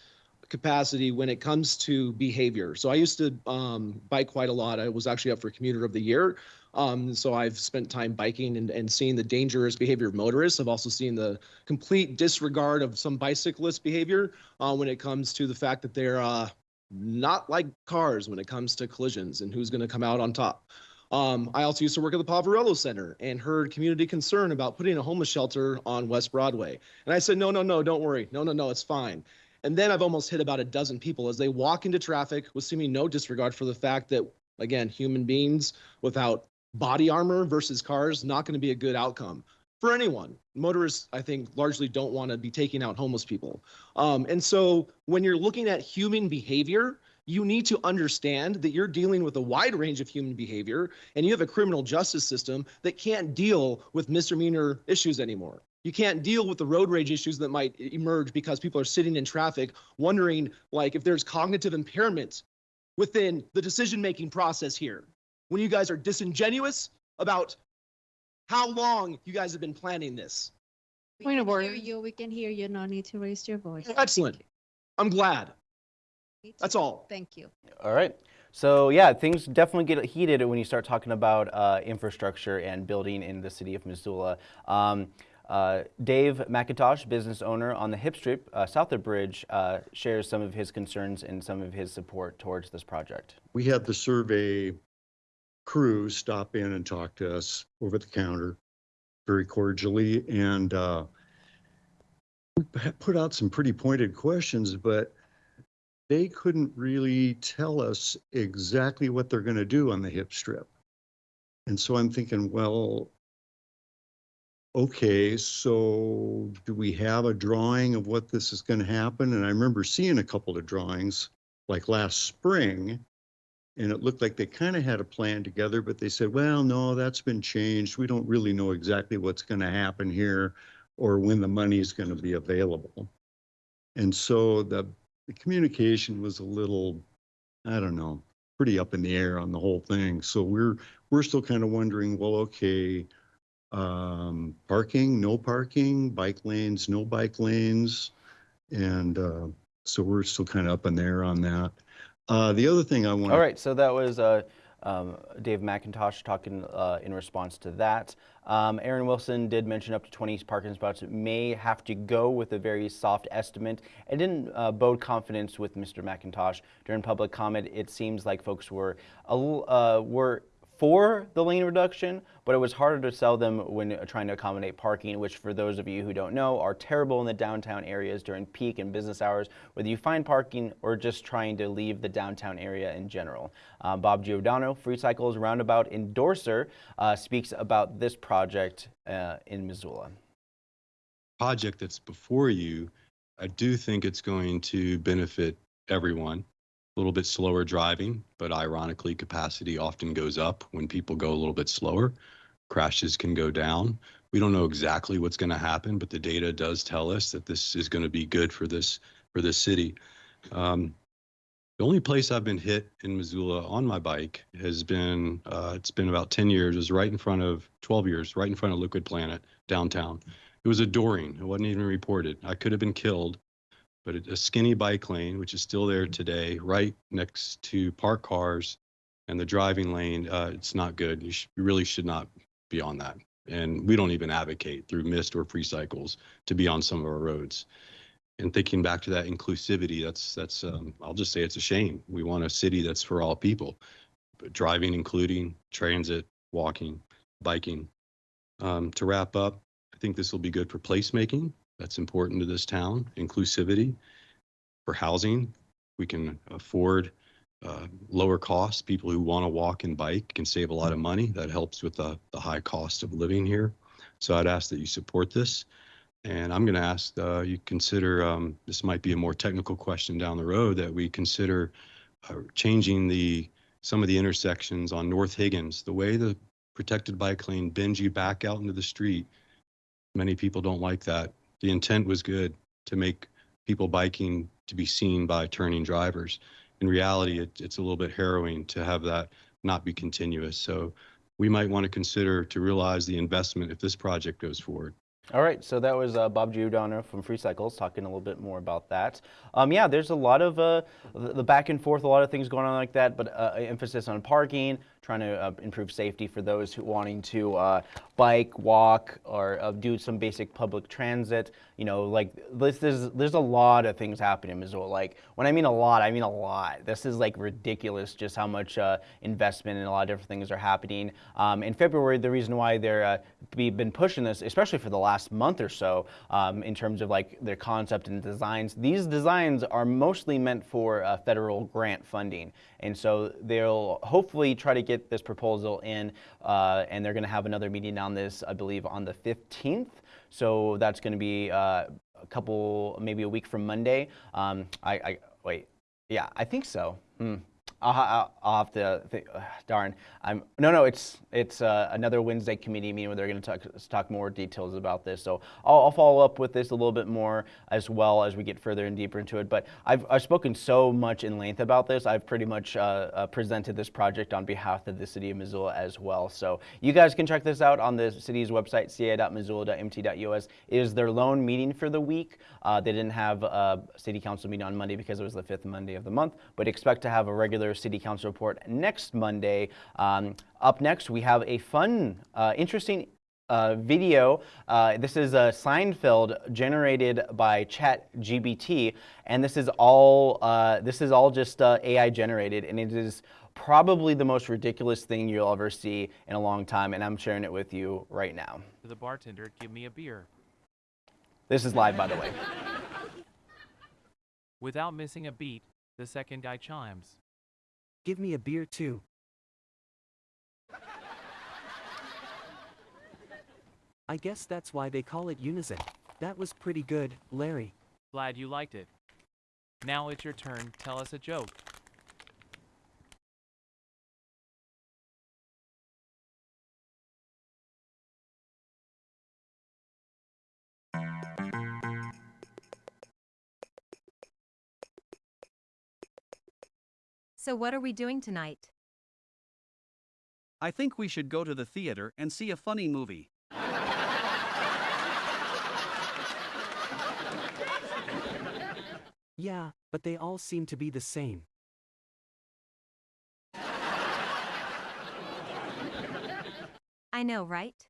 capacity when it comes to behavior. So I used to um, bike quite a lot. I was actually up for commuter of the year. Um, so I've spent time biking and, and seeing the dangerous behavior of motorists. I've also seen the complete disregard of some bicyclist behavior uh, when it comes to the fact that they're uh, not like cars when it comes to collisions and who's going to come out on top. Um, I also used to work at the Poverello Center and heard community concern about putting a homeless shelter on West Broadway. And I said, no, no, no, don't worry. No, no, no, it's fine. And then I've almost hit about a dozen people as they walk into traffic with seeming no disregard for the fact that, again, human beings without body armor versus cars, not going to be a good outcome for anyone. Motorists, I think, largely don't want to be taking out homeless people. Um, and so when you're looking at human behavior, you need to understand that you're dealing with a wide range of human behavior and you have a criminal justice system that can't deal with misdemeanor issues anymore. You can't deal with the road rage issues that might emerge because people are sitting in traffic wondering like if there's cognitive impairment within the decision-making process here. When you guys are disingenuous about how long you guys have been planning this. Point of Hear order. you, we can hear you, no need to raise your voice. Excellent. I'm glad. That's all. Thank you. All right. So yeah, things definitely get heated when you start talking about uh, infrastructure and building in the city of Missoula. Um, uh, Dave McIntosh, business owner on the Hip Strip uh, south of Bridge, uh, shares some of his concerns and some of his support towards this project. we had the survey crew stop in and talk to us over the counter very cordially and uh, we put out some pretty pointed questions, but they couldn't really tell us exactly what they're going to do on the hip strip. And so I'm thinking, well, okay, so do we have a drawing of what this is going to happen? And I remember seeing a couple of drawings like last spring and it looked like they kind of had a plan together, but they said, well, no, that's been changed. We don't really know exactly what's going to happen here or when the money is going to be available. And so the, the communication was a little, I don't know, pretty up in the air on the whole thing. So we're, we're still kind of wondering, well, okay, um, parking, no parking, bike lanes, no bike lanes. And, uh, so we're still kind of up in there on that. Uh, the other thing I want. All right, so that was uh, um, Dave McIntosh talking uh, in response to that. Um, Aaron Wilson did mention up to 20 parking spots may have to go with a very soft estimate. It didn't uh, bode confidence with Mr. McIntosh during public comment. It seems like folks were uh, were for the lane reduction, but it was harder to sell them when trying to accommodate parking, which for those of you who don't know, are terrible in the downtown areas during peak and business hours, whether you find parking or just trying to leave the downtown area in general. Uh, Bob Giordano, Free Cycles Roundabout endorser, uh, speaks about this project uh, in Missoula. Project that's before you, I do think it's going to benefit everyone a little bit slower driving, but ironically, capacity often goes up when people go a little bit slower. Crashes can go down. We don't know exactly what's going to happen, but the data does tell us that this is going to be good for this for this city. Um, the only place I've been hit in Missoula on my bike has been uh, it's been about 10 years. It was right in front of 12 years, right in front of Liquid Planet downtown. It was a dooring. It wasn't even reported. I could have been killed but a skinny bike lane, which is still there today, right next to park cars and the driving lane, uh, it's not good. You, sh- you really should not be on that. And we don't even advocate through MIST or free cycles to be on some of our roads. And thinking back to that inclusivity, that's that's um, I'll just say it's a shame. We want a city that's for all people, but driving, including transit, walking, biking. Um, to wrap up, I think this will be good for placemaking. That's important to this town. Inclusivity for housing. We can afford uh, lower costs. People who want to walk and bike can save a lot of money. That helps with the, the high cost of living here. So I'd ask that you support this. And I'm going to ask uh, you consider um, this might be a more technical question down the road that we consider uh, changing the some of the intersections on North Higgins. The way the protected bike lane bends you back out into the street. Many people don't like that the intent was good to make people biking to be seen by turning drivers. In reality, it, it's a little bit harrowing to have that not be continuous. So we might want to consider to realize the investment if this project goes forward. All right, so that was uh, Bob Giordano from Free Cycles talking a little bit more about that. Um, yeah, there's a lot of uh, the back and forth, a lot of things going on like that, but uh, emphasis on parking, trying to uh, improve safety for those who wanting to uh, bike, walk, or uh, do some basic public transit. You know, like this, there's there's a lot of things happening in Missoula. Like when I mean a lot, I mean a lot. This is like ridiculous, just how much uh, investment and a lot of different things are happening. Um, in February, the reason why they're uh, we've been pushing this, especially for the last month or so, um, in terms of like their concept and designs. These designs are mostly meant for uh, federal grant funding, and so they'll hopefully try to get this proposal in, uh, and they're going to have another meeting on this, I believe, on the 15th. So that's going to be uh, a couple, maybe a week from Monday. Um, I, I, wait, yeah, I think so. Hmm. I'll, I'll, have to think, uh, darn. I'm no, no. It's it's uh, another Wednesday committee meeting where they're going to talk talk more details about this. So I'll, I'll, follow up with this a little bit more as well as we get further and deeper into it. But I've I've spoken so much in length about this. I've pretty much uh, uh, presented this project on behalf of the city of Missoula as well. So you guys can check this out on the city's website, ca.missoula.mt.us. It is their lone meeting for the week. Uh, they didn't have a city council meeting on Monday because it was the fifth Monday of the month, but expect to have a regular city council report next Monday. Um, up next, we have a fun, uh, interesting uh, video. Uh, this is a Seinfeld generated by ChatGPT, and this is all uh, this is all just uh, AI generated, and it is probably the most ridiculous thing you'll ever see in a long time, and I'm sharing it with you right now. To the bartender, give me a beer. This is live, by the way. Without missing a beat, the second guy chimes. Give me a beer too. I guess that's why they call it Unison. That was pretty good, Larry. Glad you liked it. Now it's your turn. Tell us a joke. So, what are we doing tonight? I think we should go to the theater and see a funny movie. yeah, but they all seem to be the same. I know, right?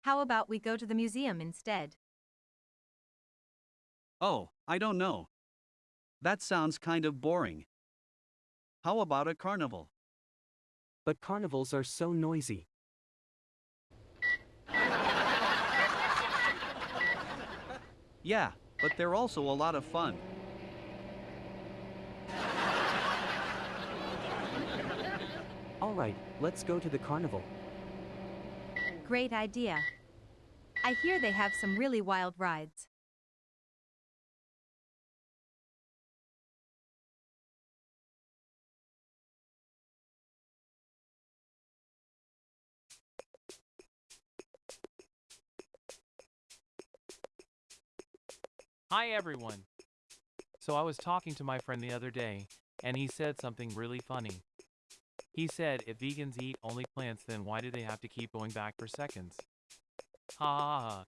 How about we go to the museum instead? Oh, I don't know. That sounds kind of boring. How about a carnival? But carnivals are so noisy. Yeah, but they're also a lot of fun. All right, let's go to the carnival. Great idea. I hear they have some really wild rides. Hi, everyone. So I was talking to my friend the other day, and he said something really funny. He said if vegans eat only plants, then why do they have to keep going back for seconds? Ha ha ha.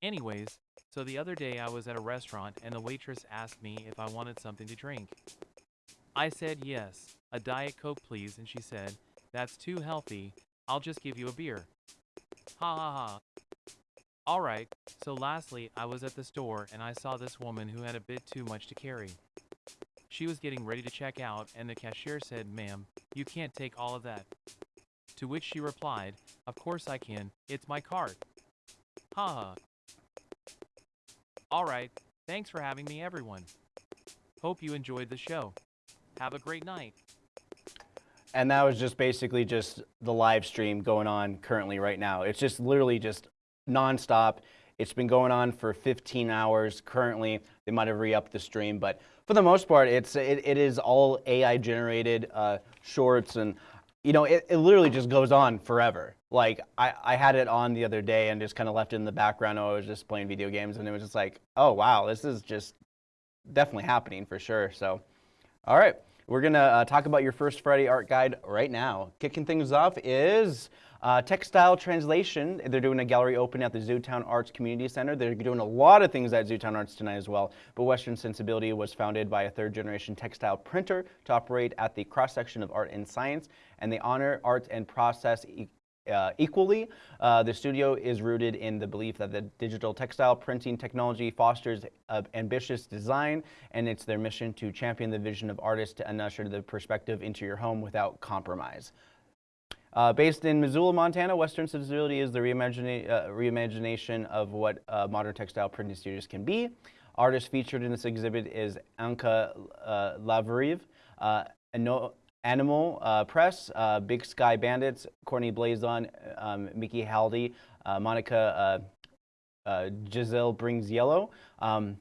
Anyways, so the other day I was at a restaurant and the waitress asked me if I wanted something to drink. I said yes, a Diet Coke please, and she said, that's too healthy, I'll just give you a beer. Ha ha ha. Alright, so lastly, I was at the store and I saw this woman who had a bit too much to carry. She was getting ready to check out and the cashier said, ma'am, you can't take all of that. To which she replied, of course I can, it's my cart. Ha ha. Alright, thanks for having me everyone. Hope you enjoyed the show. Have a great night. And that was just basically just the live stream going on currently right now. It's just literally just nonstop. It's been going on for 15 hours currently. They might have re-upped the stream, but for the most part, it's it, it is all AI generated uh, shorts, and you know it, it literally just goes on forever. Like I, I had it on the other day and just kind of left it in the background. I was just playing video games, and it was just like, oh wow, this is just definitely happening for sure. So, all right. We're going to uh, talk about your First Friday art guide right now. Kicking things off is uh, Textile Translation. They're doing a gallery open at the Zootown Arts Community Center. They're doing a lot of things at Zootown Arts tonight as well. But Western Sensibility was founded by a third generation textile printer to operate at the cross section of art and science. And they honor art and process uh, equally. Uh, the studio is rooted in the belief that the digital textile printing technology fosters uh, ambitious design, and it's their mission to champion the vision of artists and usher the perspective into your home without compromise. Uh, based in Missoula, Montana, Western Sensibility is the reimagina uh, reimagination of what uh, modern textile printing studios can be. Artist featured in this exhibit is Anka uh, Lavriv, uh, Animal uh, Press, uh, Big Sky Bandits, Courtney Blazon, um, Mickey Haldy, uh, Monica Giselle Brings Yellow, um,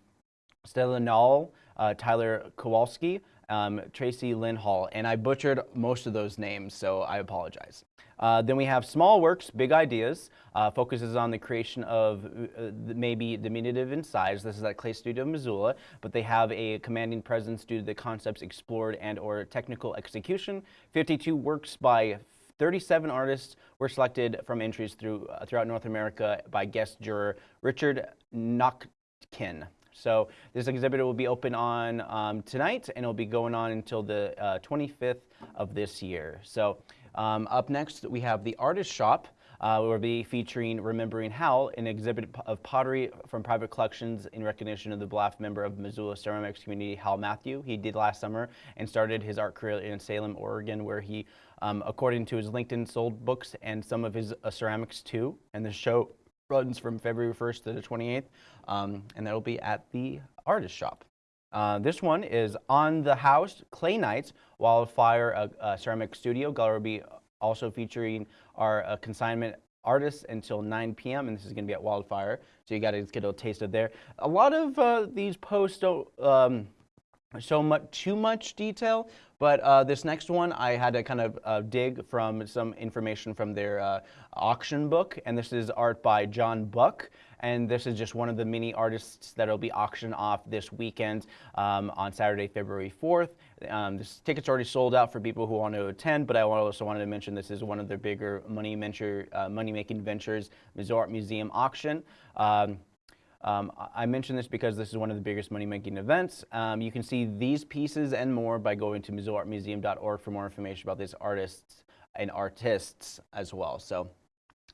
Stella Knoll, Tyler Kowalski, um, Tracy Lynn Hall, and I butchered most of those names, so I apologize. Uh, then we have Small Works, Big Ideas, uh, focuses on the creation of uh, maybe diminutive in size. This is at Clay Studio Missoula, but they have a commanding presence due to the concepts explored and or technical execution. 52 works by 37 artists were selected from entries through, uh, throughout North America by guest juror Richard Notkin. So this exhibit will be open on um, tonight and it'll be going on until the uh, 25th of this year. So um, up next we have the Artist Shop. Uh, we'll be featuring Remembering Hal, an exhibit of pottery from private collections in recognition of the beloved member of Missoula ceramics community, Hal Matthew. He did last summer and started his art career in Salem, Oregon, where he, um, according to his LinkedIn, sold books and some of his uh, ceramics too. And the show runs from February 1st to the 28th, um, and that'll be at the artist shop. Uh, this one is On the House, Clay Nights, Wildfire a, Ceramic Studio. Gallery will be also featuring our uh, consignment artists until 9 p.m. and this is going to be at Wildfire, so you got to get a taste of there. A lot of uh, these posts don't um, show much too much detail, but uh, this next one, I had to kind of uh, dig from some information from their uh, auction book, and this is art by John Buck, and this is just one of the many artists that will be auctioned off this weekend um, on Saturday, February 4th. Um, this ticket's already sold out for people who want to attend, but I also wanted to mention this is one of their bigger money venture, uh, money-making ventures, Missoula Art Museum auction. Um, Um, I- mention this because this is one of the biggest money-making events. Um, you can see these pieces and more by going to MissoulaArtMuseum.org for more information about these artists and artists as well. So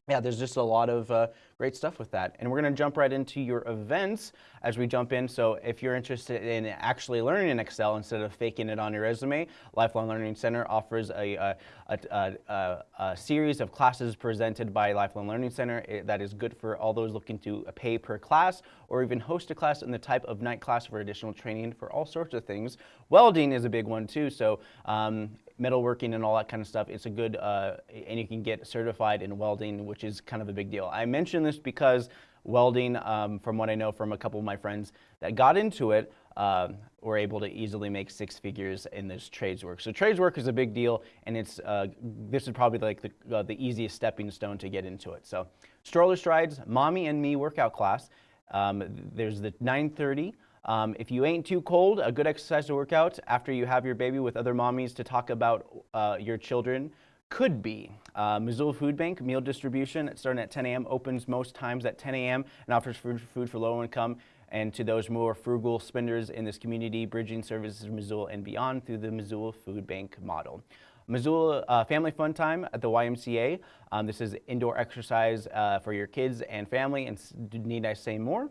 yeah, there's just a lot of uh, great stuff with that. And we're going to jump right into your events as we jump in. So if you're interested in actually learning in Excel instead of faking it on your resume, Lifelong Learning Center offers a, a, a, a, a series of classes presented by Lifelong Learning Center eh, that is good for all those looking to pay per class or even host a class in the type of night class for additional training for all sorts of things. Welding is a big one too. So um, metalworking and all that kind of stuff. It's a good, uh, and you can get certified in welding, which is kind of a big deal. I mention this because welding, um, from what I know from a couple of my friends that got into it, uh, were able to easily make six figures in this trades work. So trades work is a big deal, and it's uh, this is probably like the, uh, the easiest stepping stone to get into it. So stroller strides, mommy and me workout class. Um, there's the 930. Um, if you ain't too cold, a good exercise to work out after you have your baby with other mommies to talk about uh, your children could be. Uh, Missoula Food Bank meal distribution starting at 10 a.m. opens most times at 10 a.m. and offers food, food for low income and to those more frugal spenders in this community, bridging services Missoula and beyond through the Missoula Food Bank model. Missoula uh, Family Fun Time at the YMCA. Um, this is indoor exercise uh, for your kids and family, and need I say more?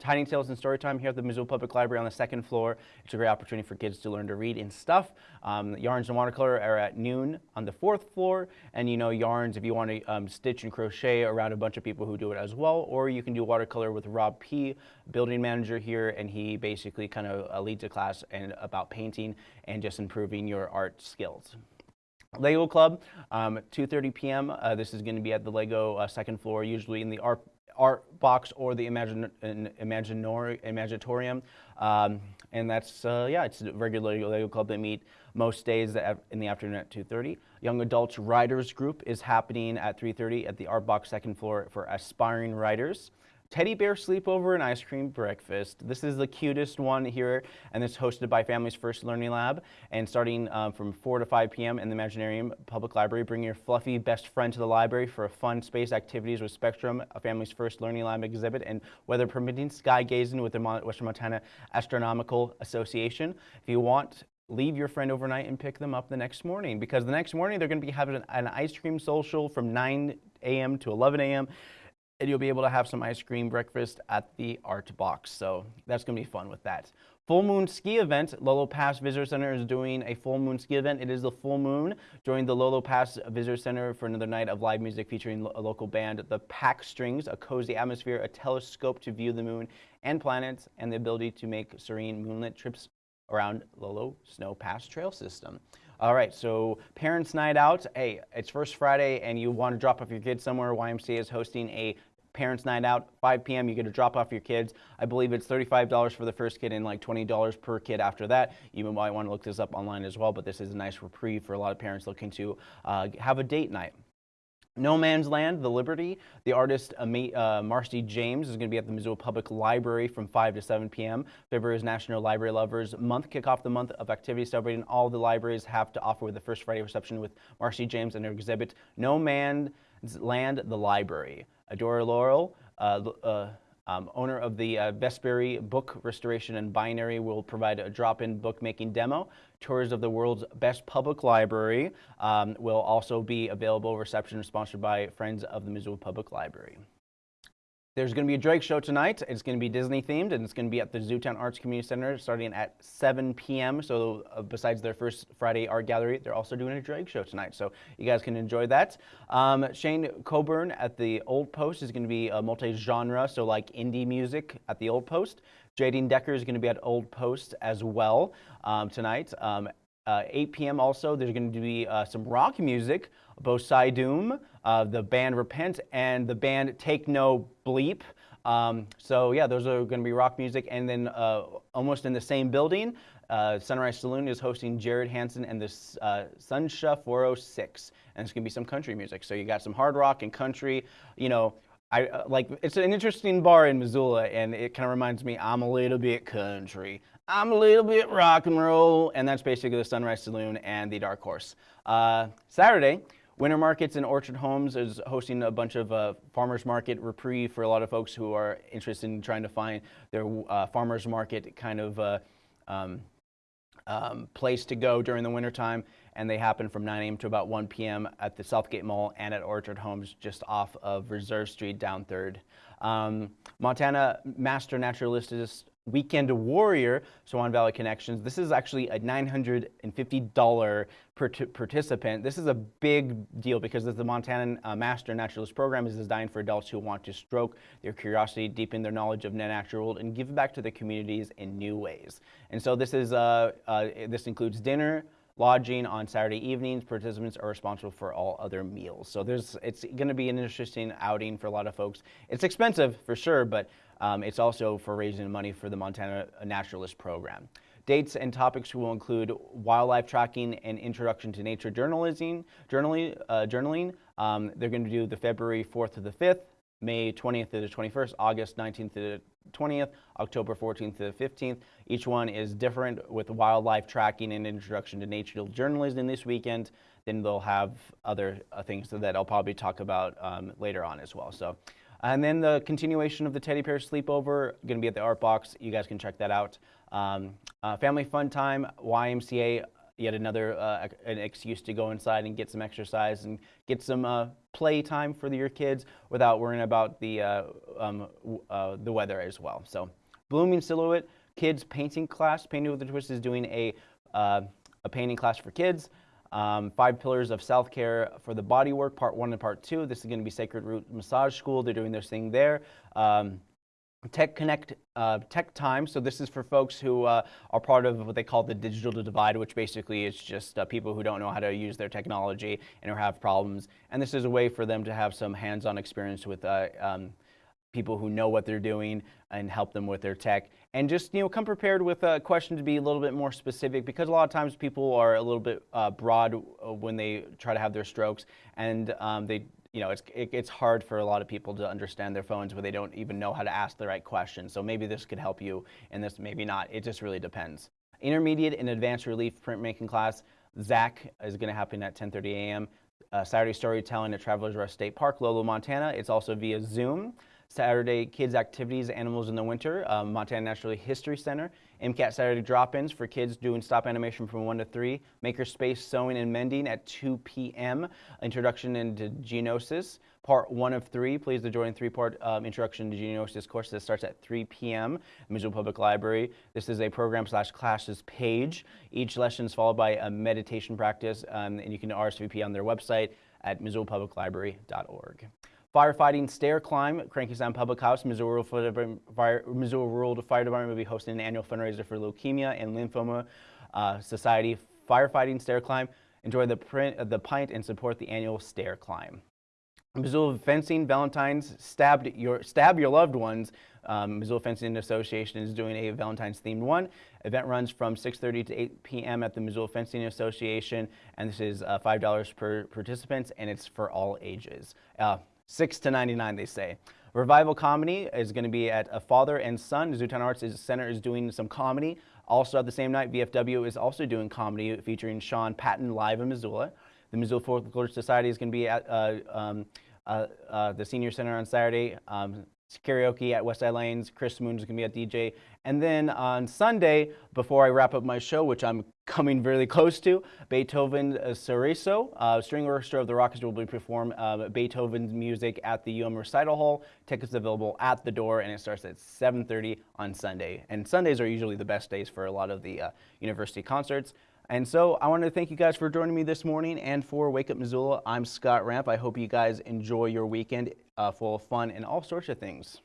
Tiny Tales and Storytime here at the Missoula Public Library on the second floor. It's a great opportunity for kids to learn to read and stuff. Um, yarns and watercolor are at noon on the fourth floor. And you know, yarns, if you want to um, stitch and crochet around a bunch of people who do it as well, or you can do watercolor with Rob P., building manager here, and he basically kind of uh, leads a class and about painting and just improving your art skills. Lego Club, um, 2.30 p.m. Uh, this is going to be at the Lego uh, second floor, usually in the art art box or the Imagine, Imaginatorium. Um, and that's, uh, yeah, it's a regular Lego club that meet most days in the afternoon at 2.30. Young Adults Writers Group is happening at 3.30 at the art box second floor for aspiring writers. Teddy Bear Sleepover and Ice Cream Breakfast. This is the cutest one here, and it's hosted by Family's First Learning Lab. And starting um, from 4 to 5 p.m. in the Imaginarium Public Library, bring your fluffy best friend to the library for a fun space activities with Spectrum, a Family's First Learning Lab exhibit, and weather permitting, sky gazing with the Western Montana Astronomical Association. If you want leave your friend overnight and pick them up the next morning because the next morning they're going to be having an, an ice cream social from 9 a.m. to 11 a.m and you'll be able to have some ice cream breakfast at the Art Box. So that's going to be fun with that. Full Moon Ski Event. Lolo Pass Visitor Center is doing a full moon ski event. It is the full moon. Join the Lolo Pass Visitor Center for another night of live music featuring a local band, the Pack Strings, a cozy atmosphere, a telescope to view the moon and planets, and the ability to make serene moonlit trips around Lolo Snow Pass Trail System. All right, so Parents Night Out. Hey, it's First Friday and you want to drop off your kids somewhere. YMCA is hosting a Parents Night Out, 5 p.m. You get to drop off your kids. I believe it's $35 for the first kid and like $20 per kid after that. You might want to look this up online as well, but this is a nice reprieve for a lot of parents looking to uh, have a date night. No Man's Land, The Library. The artist uh, Marcy James is going to be at the Missoula Public Library from 5 to 7 p.m. February is National Library Lovers Month. Kick off the month of activities celebrating all the libraries have to offer with the first Friday reception with Marcy James and her exhibit No Man's Land, The Library. Adora Laurel, uh, uh, um, owner of the uh, Book Restoration and Bindery, will provide a drop-in bookmaking demo. Tours of the world's best public library um, will also be available. Reception sponsored by Friends of the Missoula Public Library. There's going to be a Drake show tonight. It's going to be Disney themed and it's going to be at the Zootown Arts Community Center starting at 7 p.m. So uh, besides their first Friday art gallery, they're also doing a Drake show tonight. So you guys can enjoy that. Um, Shane Coburn at the Old Post is going to be a multi-genre, so like indie music at the Old Post. Jadine Decker is going to be at Old Post as well um, tonight. Um, uh, 8 p.m. also, there's going to be uh, some rock music. both Doom, uh, the band Repent, and the band Take No Bleep. Um, so yeah, those are going to be rock music. And then uh, almost in the same building, uh, Sunrise Saloon is hosting Jared Hanson and the uh, Sunsha 406. And it's going to be some country music. So you got some hard rock and country, you know, I like it's an interesting bar in Missoula, and it kind of reminds me I'm a little bit country, I'm a little bit rock and roll, and that's basically the Sunrise Saloon and the Dark Horse. Uh, Saturday, Winter Markets and Orchard Homes is hosting a bunch of uh, farmers market reprieve for a lot of folks who are interested in trying to find their uh, farmers market kind of uh, um, um, place to go during the wintertime. And they happen from 9 a.m. to about 1 p.m. at the Southgate Mall and at Orchard Homes just off of Reserve Street down 3rd. Um, Montana Master Naturalist Weekend Warrior, Swan Valley Connections. This is actually a $950 per participant. This is a big deal because the Montana uh, Master Naturalist Program is designed for adults who want to stroke their curiosity, deepen their knowledge of natural world, and give back to their communities in new ways. And so this is uh, uh, this includes dinner, lodging on Saturday evenings. Participants are responsible for all other meals. So there's, it's going to be an interesting outing for a lot of folks. It's expensive for sure, but um, it's also for raising money for the Montana Naturalist Program. Dates and topics will include wildlife tracking and introduction to nature journalism, journaling. Uh, journaling. Um, they're going to do the February 4th to the 5th, May 20th to the 21st, August 19th to the 20th, October 14th to the 15th. Each one is different with wildlife tracking and introduction to nature journalism this weekend. Then they'll have other uh, things that I'll probably talk about um, later on as well. So, and then the continuation of the teddy bear sleepover, going to be at the Art Box. You guys can check that out. Um, uh, family fun time, YMCA, yet another uh, an excuse to go inside and get some exercise and get some uh, play time for your kids without worrying about the uh, um, uh, the weather as well. So, blooming silhouette kids painting class. Painting with a Twist is doing a uh, a painting class for kids. Um, five pillars of self care for the body work, part one and part two. This is going to be Sacred Root Massage School. They're doing their thing there. Um, Tech Connect uh, Tech Time. So this is for folks who uh, are part of what they call the digital divide, which basically is just uh, people who don't know how to use their technology and or have problems. And this is a way for them to have some hands-on experience with uh, um, people who know what they're doing and help them with their tech. And just you know, come prepared with a question to be a little bit more specific because a lot of times people are a little bit uh, broad uh, when they try to have their strokes, and um, they you know, it's, it, it's hard for a lot of people to understand their phones where they don't even know how to ask the right questions. So maybe this could help you and this maybe not. It just really depends. Intermediate and advanced relief printmaking class, Zach is going to happen at 10.30 a.m. Uh, Saturday storytelling at Travelers Rest State Park, Lolo, Montana. It's also via Zoom. Saturday Kids Activities, Animals in the Winter, um, Montana Natural History Center. MCAT Saturday drop-ins for kids doing stop animation from 1 to 3. Makerspace Sewing and Mending at 2 p.m. Introduction into Geonosis. Part 1 of 3. Please the join three-part um, Introduction to Geonosis course that starts at 3 p.m. Missoula Public Library. This is a program slash classes page. Each lesson is followed by a meditation practice, um, and you can RSVP on their website at missoulapubliclibrary.org. Firefighting stair climb, Cranky Sam Public House, Missoula Rural, Fire, Missoula Rural Fire Department will be hosting an annual fundraiser for Leukemia and Lymphoma uh, Society. Firefighting stair climb. Enjoy the, print, the pint and support the annual stair climb. Missoula Fencing Valentine's stabbed your stab your loved ones. Um, Missoula Fencing Association is doing a Valentine's themed one. Event runs from 6:30 to 8 p.m. at the Missoula Fencing Association, and this is uh, five dollars per participant, and it's for all ages. Uh, 6 to 99, they say. Revival Comedy is going to be at a father and son. Zootown Arts Center is doing some comedy. Also at the same night, VFW is also doing comedy featuring Sean Patton live in Missoula. The Missoula Folklore Society is going to be at uh, um, uh, uh, the Senior Center on Saturday. Um, karaoke at Westside Lanes. Chris Moon is going to be at DJ. And then on Sunday, before I wrap up my show, which I'm coming really close to, Beethoven uh, Serioso, uh, string orchestra of the Rockies will be perform uh, Beethoven's music at the UM Recital Hall. Tickets available at the door, and it starts at 7.30 on Sunday. And Sundays are usually the best days for a lot of the uh, university concerts. And so I want to thank you guys for joining me this morning and for Wake Up Missoula. I'm Scott Ramp. I hope you guys enjoy your weekend uh, full of fun and all sorts of things.